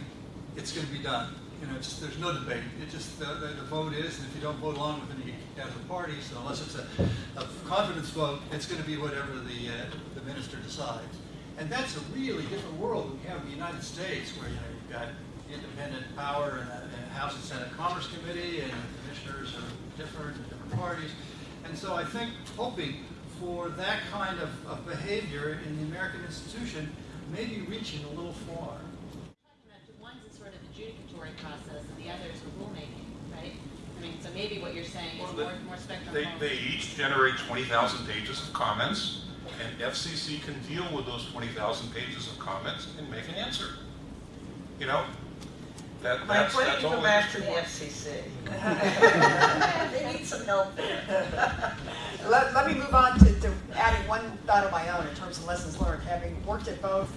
it's going to be done. You know, there's no debate. It just, the, the, the vote is, and if you don't vote along with it, you get out of the party. So unless it's a, a confidence vote, it's going to be whatever the, uh, the minister decides. And that's a really different world than we have in the United States, where, you know, you've got independent power and a, and a House and Senate Commerce Committee, and commissioners are different, different parties. And so I think hoping for that kind of, of behavior in the American institution may be reaching a little far. One's a sort of adjudicatory process and the other is a rulemaking, right? I mean, so maybe what you're saying Well, more, the- more spectrum. They, they each generate 20,000 pages of comments, and FCC can deal with those 20,000 pages of comments and make an answer. You know, that, Mike, that's, why don't that's you all go the back to the. FCC? [laughs] They need some help there. [laughs] Let, let me move on to, to adding one thought of my own in terms of lessons learned. Having worked at both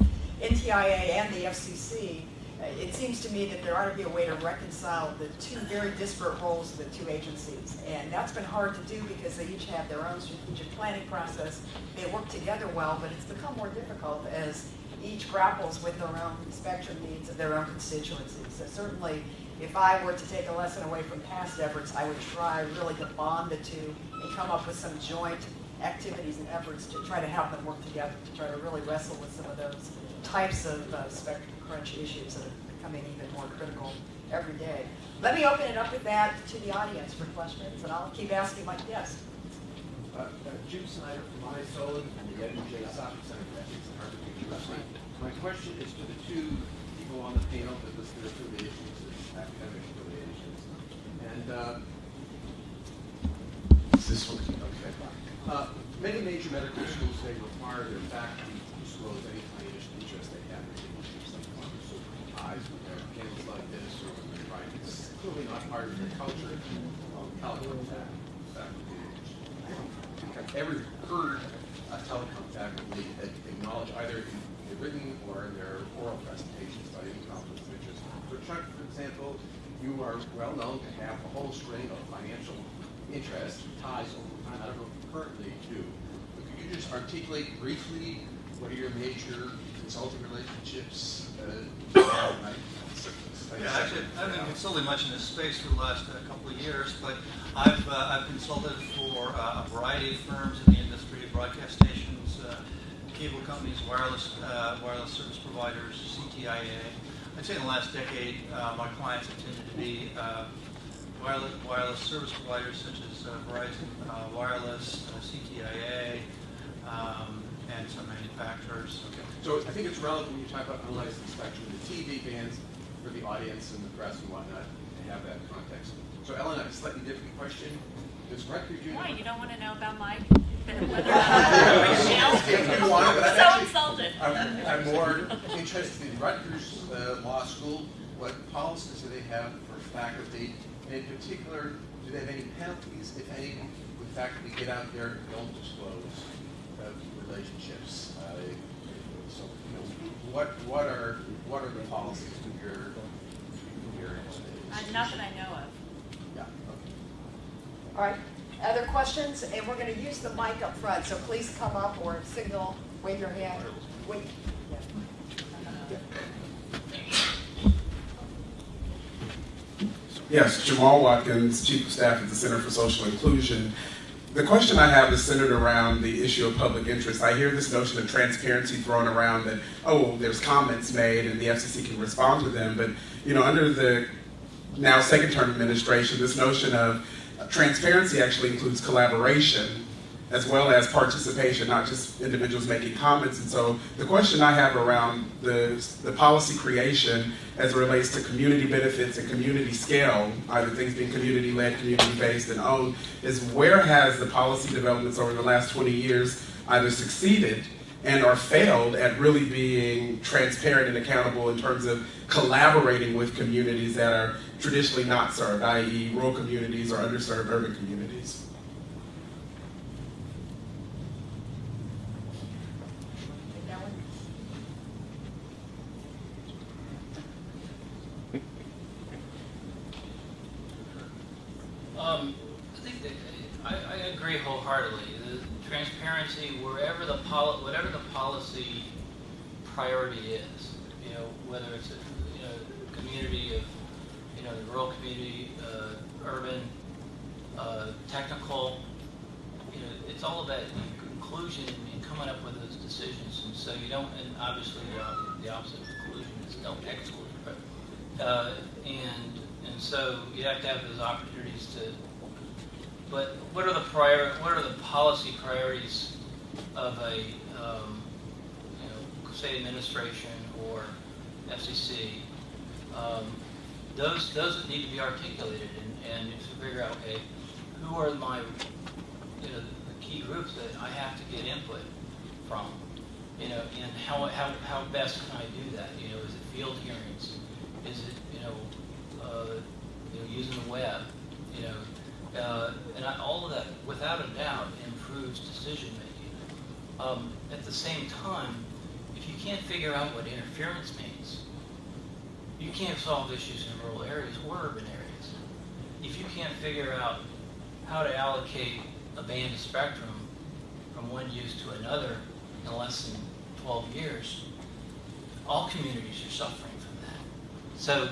NTIA and the FCC, uh, it seems to me that there ought to be a way to reconcile the two very disparate roles of the two agencies. And that's been hard to do because they each have their own strategic planning process. They work together well, but it's become more difficult as each grapples with their own spectrum needs of their own constituencies. So certainly, if I were to take a lesson away from past efforts, I would try really to bond the two and come up with some joint activities and efforts to try to have them work together, to try to really wrestle with some of those types of uh, spectrum crunch issues that are becoming even more critical every day. Let me open it up with that to the audience for questions, and I'll keep asking my guests. Uh, uh, Jim Snider from ISO and the Edmond J. Safra Center for Ethics at Harvard University. My question is to the two people on the panel that list their affiliations, and academic affiliations. And, uh, is this one, okay. Uh, Many major medical schools today require their faculty to disclose any financial interest they have in issues like pharmaceutical ties with their accounts like this or when they write. It's clearly not part of their culture. Um, Telecom fac- faculty, I don't think I've ever heard a telecom faculty acknowledge either in the written or in their oral presentations by any conflict of interest. For Chuck, for example, you are well known to have a whole string of financial interests, ties over time. I don't know currently do. But could you just articulate briefly what are your major consulting relationships? uh, Yeah, actually, I haven't been consulting much in this space for the last uh, couple of years, but I've, uh, I've consulted for uh, a variety of firms in the industry, broadcast stations, uh, cable companies, wireless, uh, wireless service providers, CTIA. I'd say in the last decade, uh, my clients have tended to be wireless, wireless service providers such as Verizon Wireless, CTIA, um, and some manufacturers. Okay, so I think it's relevant when you talk about unlicensed spectrum, the TV bands for the audience and the press and whatnot, to have that context. So Ellen, a slightly different question. Does Rutgers? Why, you don't want to know about my, whether or not If you want, but I'm So insulted. I'm, I'm more interested in Rutgers uh, Law School. What policies do they have for faculty? And in particular, do they have any penalties, if any, when faculty get out there and don't disclose uh, relationships? Uh, So, you know, what, what are, what are the policies from your Uh. Not that I know of. Yeah, okay. All right, other questions? And we're going to use the mic up front, so please come up or signal, wave your hand. Wait. Yes, Jamal Watkins, Chief of Staff at the Center for Social Inclusion. The question I have is centered around the issue of public interest. I hear this notion of transparency thrown around that, oh, there's comments made and the FCC can respond to them. But, you know, under the now second term administration, this notion of transparency actually includes collaboration as well as participation, not just individuals making comments. And so the question I have around the, the policy creation as it relates to community benefits and community scale, either things being community-led, community-based, and owned, is where has the policy developments over the last 20 years either succeeded and are failed at really being transparent and accountable in terms of collaborating with communities that are traditionally not served, i.e. rural communities or underserved urban communities? Take that one. Um, I think that, I, I agree wholeheartedly. The transparency, wherever the poli, whatever the policy priority is, you know, whether it's a, you know, community of, you know, the rural community, uh, urban, uh, technical, you know, it's all about inclusion and coming up with those decisions. And so you don't, and obviously the the opposite of inclusion is exclusion, but, uh, and, and so you have to have those opportunities to, but what are the prior, what are the policy priorities of a, um, state administration or FCC? Um, those, those need to be articulated and, and to figure out, okay, who are my, you know, the key groups that I have to get input from? You know, and how, how, how best can I do that? You know, is it field hearings? Is it, you know, uh, you know, using the web? You know, uh, and I, all of that, without a doubt, improves decision making. Um, at the same time, you can't figure out what interference means, you can't solve issues in rural areas or urban areas. If you can't figure out how to allocate a band of spectrum from one use to another in less than 12 years, all communities are suffering from that. So,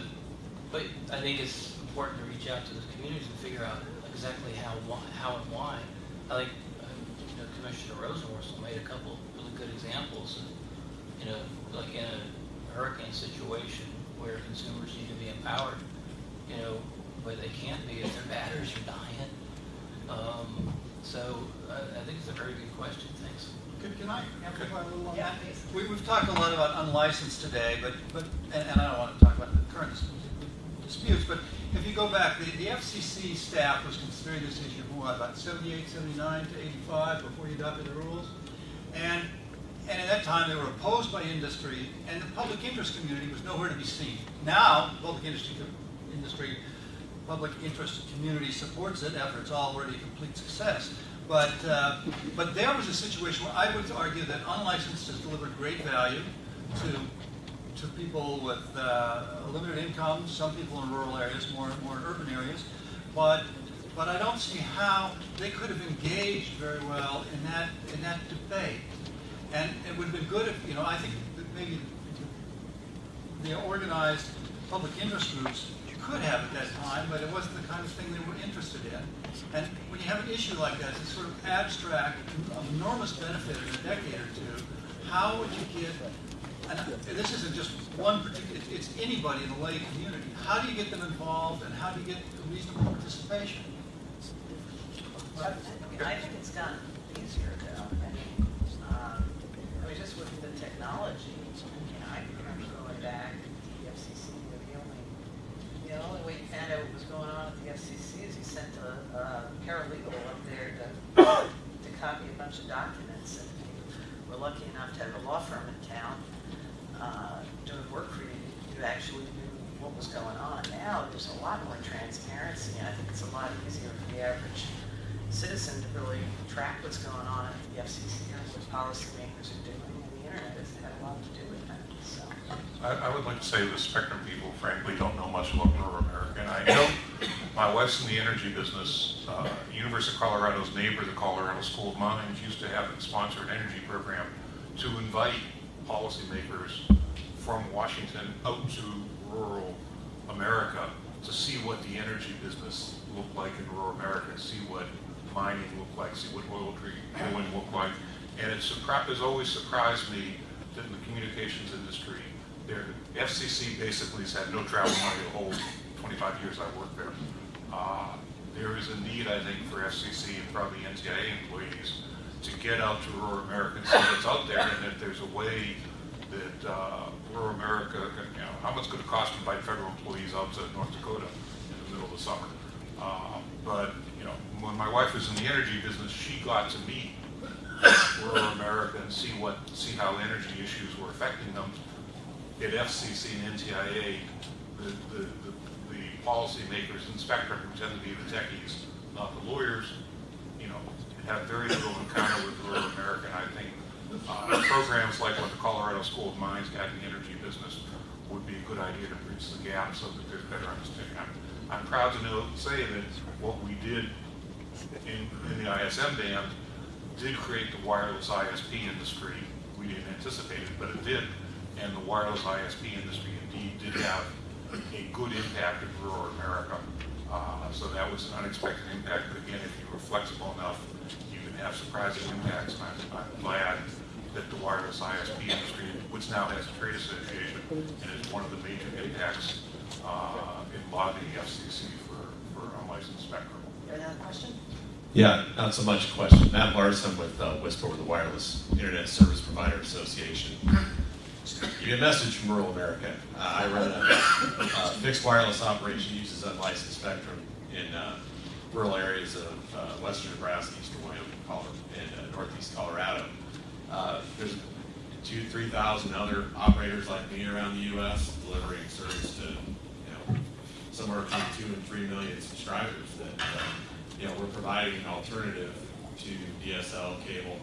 but I think it's important to reach out to those communities and figure out exactly how, how and why. I think uh, you know, Commissioner Rosenworcel made a couple really good examples of, you know, like in a hurricane situation where consumers need to be empowered, you know, but they can't be if their batteries are dying. Um, so I, I think it's a very good question. Thanks. Can can I amplify a little on Yeah, that? please. We, we've talked a lot about unlicensed today, but, but, and, and I don't want to talk about the current disputes, but if you go back, the, the FCC staff was considering this issue, what, about 78, 79 to 85 before you adopted the rules? And, and at that time, they were opposed by industry, and the public interest community was nowhere to be seen. Now, public industry, industry, public interest community supports it after it's already a complete success. But, uh, but there was a situation where I would argue that unlicensed has delivered great value to, to people with uh, limited incomes, some people in rural areas, more, more in urban areas. But, but I don't see how they could have engaged very well in that, in that debate. And it would have been good if, you know, I think that maybe the organized public interest groups could have at that time, but it wasn't the kind of thing they were interested in. And when you have an issue like that, it's sort of abstract, enormous benefit in a decade or two, how would you get, and this isn't just one particular, it's anybody in the lay community, how do you get them involved and how do you get reasonable participation? I think it's gotten technology, you know, I can remember going back to the FCC, the only, you the only way you found out what was going on at the FCC is you sent a, a paralegal up there to, to copy a bunch of documents. And we were lucky enough to have a law firm in town, uh, doing work for you, who actually knew what was going on. Now, there's a lot more transparency, and I think it's a lot easier for the average citizen to really track what's going on at the FCC and what policymakers are doing, internet has had a lot to do with that, so. I, I would like to say the Spectrum people frankly don't know much about rural America. And I know my wife's in the energy business. Uh, University of Colorado's neighbor, the Colorado School of Mines, used to have a sponsored energy program to invite policymakers from Washington out to rural America to see what the energy business looked like in rural America, see what mining looked like, see what oil drilling looked like. And it has always surprised me that in the communications industry, their FCC basically has had no travel money the whole 25 years I worked there. Uh, there is a need, I think, for FCC and probably NTIA employees to get out to rural America and see what's out there, and if there's a way that uh, rural America, can, you know, how much could it cost to invite federal employees out to North Dakota in the middle of the summer? Uh, but you know, when my wife was in the energy business, she got to meet rural America and see what, see how energy issues were affecting them. At FCC and NTIA, the, the, the, the policymakers in Spectrum, who tend to be the techies, not the lawyers, you know, have very little encounter with rural America. And I think uh, programs like what the Colorado School of Mines got in the energy business would be a good idea to bridge the gap so that there's better understanding. I'm, I'm proud to know, say that what we did in, in the ISM band did create the wireless ISP industry. We didn't anticipate it, but it did. And the wireless ISP industry indeed did have a good impact in rural America. Uh, so that was an unexpected impact. But again, if you were flexible enough, you can have surprising impacts. And I'm, I'm glad that the wireless ISP industry, which now has a trade association, and is one of the major impacts uh, in lobbying the FCC for, for unlicensed spectrum. Another question? Yeah, not so much a question. Matt Larsen with uh, WISPA, the Wireless Internet Service Provider Association. Give you a message from rural America. Uh, I run a uh, fixed wireless operation uses unlicensed spectrum in uh, rural areas of uh, western Nebraska, eastern Wyoming, Colorado, and uh, northeast Colorado. Uh, there's two, three thousand other operators like me around the U.S. delivering service to, you know, somewhere between two and three million subscribers that, uh, you know, we're providing an alternative to DSL, cable,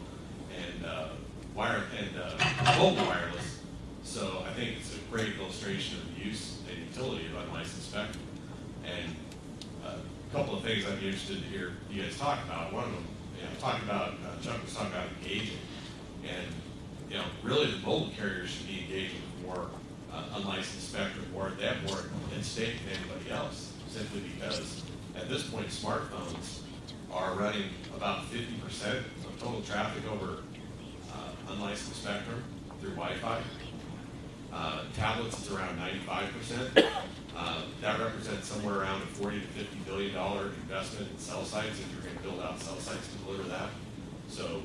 and, uh, wire, and, uh, mobile wireless. So I think it's a great illustration of the use and utility of unlicensed spectrum. And uh, a couple of things I'd be interested to hear you guys talk about. One of them, you know, talking about, uh, Chuck was talking about engaging. And, you know, really the mobile carriers should be engaging with more uh, unlicensed spectrum, more, they have more at stake than anybody else, simply because at this point, smartphones are running about fifty percent of total traffic over uh, unlicensed spectrum through Wi-Fi. Uh, Tablets is around ninety-five percent. Uh, That represents somewhere around a forty to fifty billion dollar investment in cell sites if you're gonna build out cell sites to deliver that. So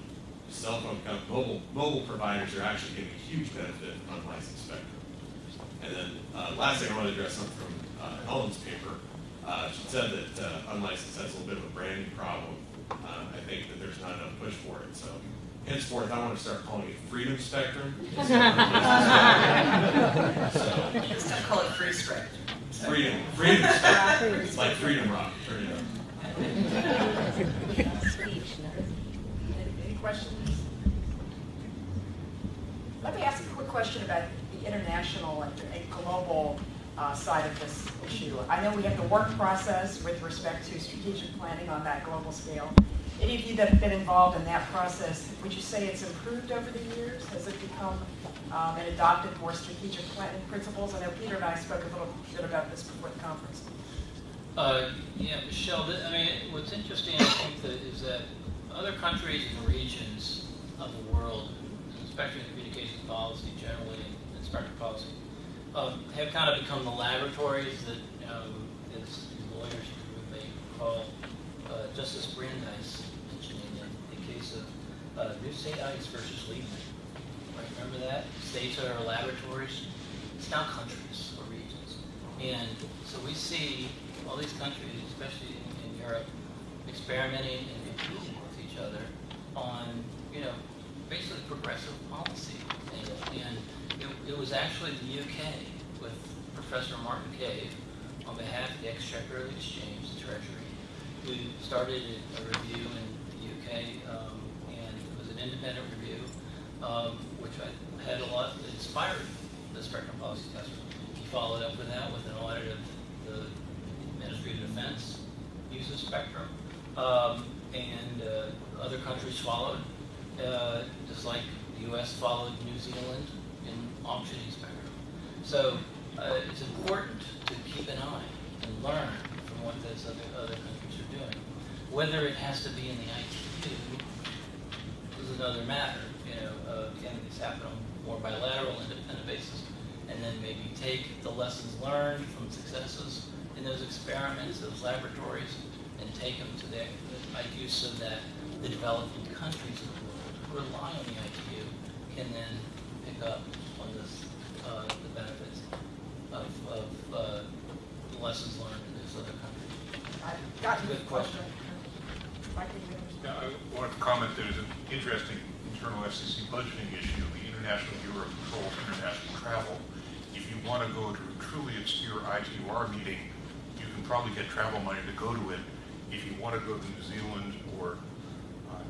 cell phone, mobile, mobile providers are actually getting a huge benefit on licensed spectrum. And then, uh, last thing I want to address something from uh, Helen's paper. Uh, she said that uh, unlicensed has a little bit of a branding problem. Uh, I think that there's not enough push for it, so henceforth, I want to start calling it freedom spectrum. instead [laughs] of So, Just don't call it free stretch. freedom, freedom spectrum, it's like freedom rock, turn it up. Any any questions? Let me ask a quick question about the international and and global uh, side of this issue. I know we have the work process with respect to strategic planning on that global scale. Any of you that have been involved in that process, would you say it's improved over the years? Has it become um, and adopted more strategic planning principles? I know Peter and I spoke a little bit about this before the conference. Uh, yeah, Michelle, I mean, what's interesting, I think, that is that other countries and regions of the world, spectrum and communications policy generally, and spectrum policy, um, have kind of become the laboratories that, um, as lawyers may call, uh, Justice Brandeis mentioning in the case of, uh, New State Ice versus Liebmann. Right, remember that? States are laboratories, it's now countries or regions. And so we see all these countries, especially in, in Europe, experimenting and competing with each other on, you know, basically progressive policy. And, it, it was actually the UK with Professor Martin Cave on behalf of the Exchequer of the Exchange, the Treasury, who started a review in the UK, um, and it was an independent review, um, which I had a lot, inspired the spectrum policy test. He followed up with that with an audit of the Ministry of Defense use of spectrum, um, and uh, other countries followed, uh, just like the U.S. followed New Zealand in auctioning spectrum. So uh, it's important to keep an eye and learn from what those other, other countries are doing. Whether it has to be in the ITU is another matter. You know, uh, can this happen on more bilateral, independent basis? And then maybe take the lessons learned from successes in those experiments, those laboratories, and take them to the ITU so that the developing countries who rely on the ITU can then pick up on this, uh, the benefits of, of uh, the lessons learned in those other countries. I've gotten Good question. Mike, do you have- Yeah, I want to comment, there's an interesting internal FCC budgeting issue, the International Bureau of Control International Travel. If you want to go to a truly obscure ITU-R meeting, you can probably get travel money to go to it. If you want to go to New Zealand or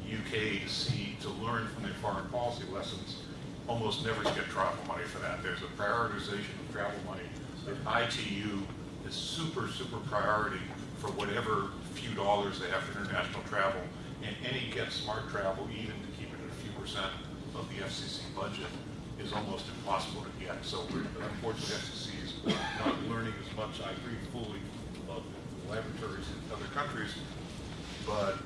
UK to see, to learn from their foreign policy lessons, almost never get travel money for that. There's a prioritization of travel money. The ITU is super, super priority for whatever few dollars they have for international travel. And any Get Smart travel, even to keep it at a few percent of the FCC budget, is almost impossible to get. So unfortunately, FCC is not learning as much. I agree fully the laboratories in other countries, but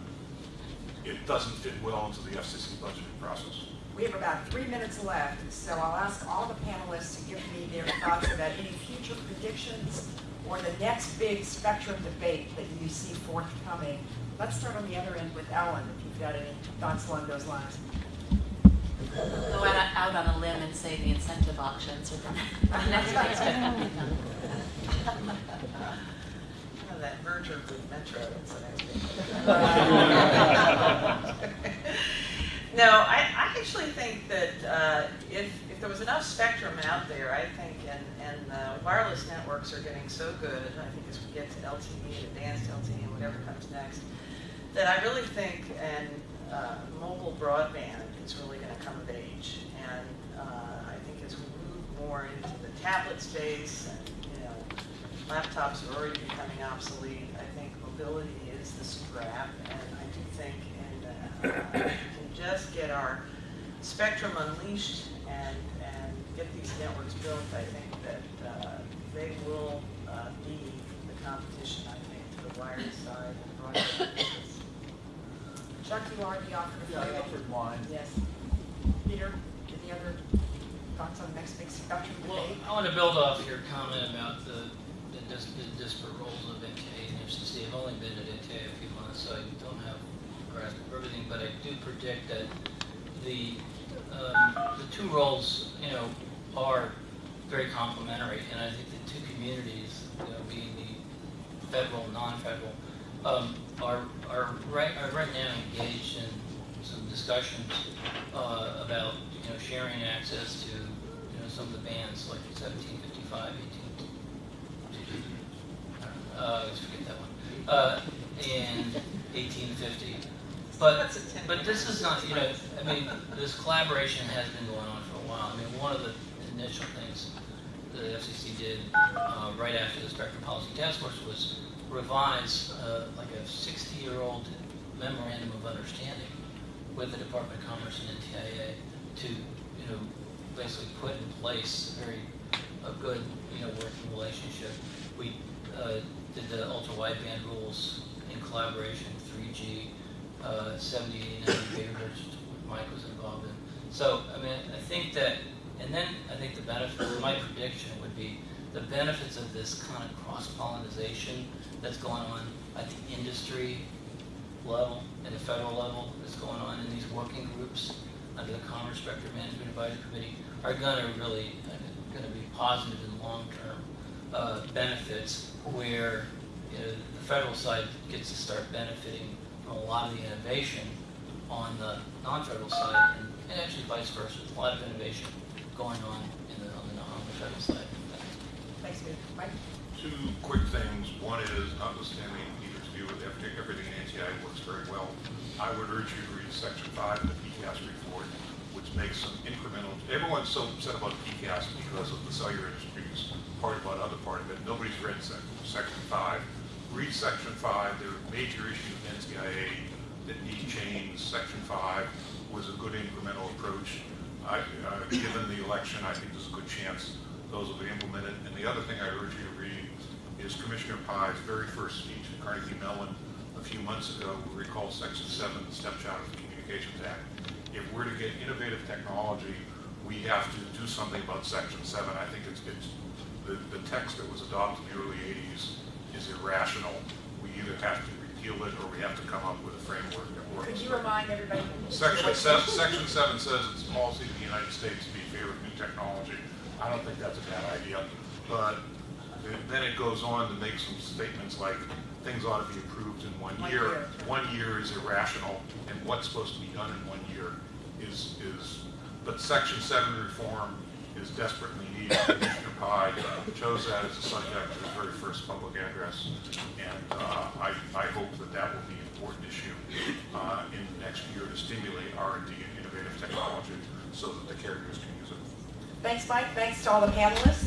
it doesn't fit well into the FCC budgeting process. We have about three minutes left, so I'll ask all the panelists to give me their thoughts about any future predictions or the next big spectrum debate that you see forthcoming. Let's start on the other end with Ellen, if you've got any thoughts along those lines. Go out out on a limb and say the incentive auctions are the [laughs] next big spectrum. [laughs] That merger with Metro, that's I was thinking. [laughs] No, I, I actually think that uh, if, if there was enough spectrum out there, I think, and, and uh, wireless networks are getting so good, I think as we get to LTE, advanced LTE, and whatever comes next, that I really think, and uh, mobile broadband is really going to come of age. And uh, I think as we move more into the tablet space, and, laptops are already becoming obsolete. I think mobility is the scrap, and I do think in, uh, if we can just get our spectrum unleashed and, and get these networks built, I think that uh, they will uh, be the competition, I think, to the wired side and broadband. Chuck, you already offered a Yeah, I offered mine. Yes. Peter, any other thoughts on the next big spectrum Well. I want to build off your comment about the, dis- the disparate roles of NTIA and FCC. I've only been at NTIA a few months, so I don't have a grasp of everything, but I do predict that the, um, the two roles, you know, are very complementary, and I think the two communities, you know, being the federal, non-federal, um, are, are right, are right now engaged in some discussions, uh, about, you know, sharing access to, you know, some of the bands, like seventeen fifty-five, eighteen, uh, let's forget that one, uh, eighteen fifty. But, That's a 10 but this is not, you know, I mean, [laughs] this collaboration has been going on for a while. I mean, one of the initial things the FCC did, uh, right after the Spectrum Policy Task Force was revise, uh, like a sixty-year-old memorandum of understanding with the Department of Commerce and NTIA to, you know, basically put in place a very, a good, you know, working relationship. We, uh, did the ultra-wideband rules in collaboration, three G, uh, 70, 80, 90 gigahertz, which Mike was involved in. So, I mean, I think that, and then I think the benefit, my prediction would be the benefits of this kind of cross-pollinization that's going on at the industry level, and the federal level, that's going on in these working groups under the Commerce Spectrum Management Advisory Committee are gonna really, uh, gonna be positive in the long-term, uh, benefits where, you know, the federal side gets to start benefiting from a lot of the innovation on the non-federal side, and, and actually vice versa, There's a lot of innovation going on in the, on the, on the federal side. Thanks, Peter. Mike? Two quick things. One is, notwithstanding Peter's view of everything, everything in NTIA works very well. I would urge you to read section five of the PCAST report, which makes some incremental, everyone's so upset about PCAST because of the cellular industry's part about other part of it. Nobody's read sec- section five. Read section five. There are major issues in NTIA that need change. Section five was a good incremental approach. I, uh, given the election, I think there's a good chance those will be implemented. And the other thing I urge you to read is Commissioner Pai's very first speech at Carnegie Mellon a few months ago, we recall Section 7, the stepchild of the Communications Act. If we're to get innovative technology, we have to do something about Section 7. I think it's, it's the, the text that was adopted in the early 80s is irrational. We either have to repeal it or we have to come up with a framework that works. Could you remind everybody? Section seven, section seven says it's the policy of the United States to be in favor of new technology. I don't think that's a bad idea, but then it goes on to make some statements like things ought to be approved in one One year. year. One year is irrational, and what's supposed to be done in one year is, is, but section seven reform is desperately needed. [coughs] Commissioner Pai chose that as a subject of his very first public address, and uh, I, I hope that that will be an important issue uh, in the next year to stimulate R and D and innovative technology so that the carriers can use it. Thanks, Mike. Thanks to all the panelists.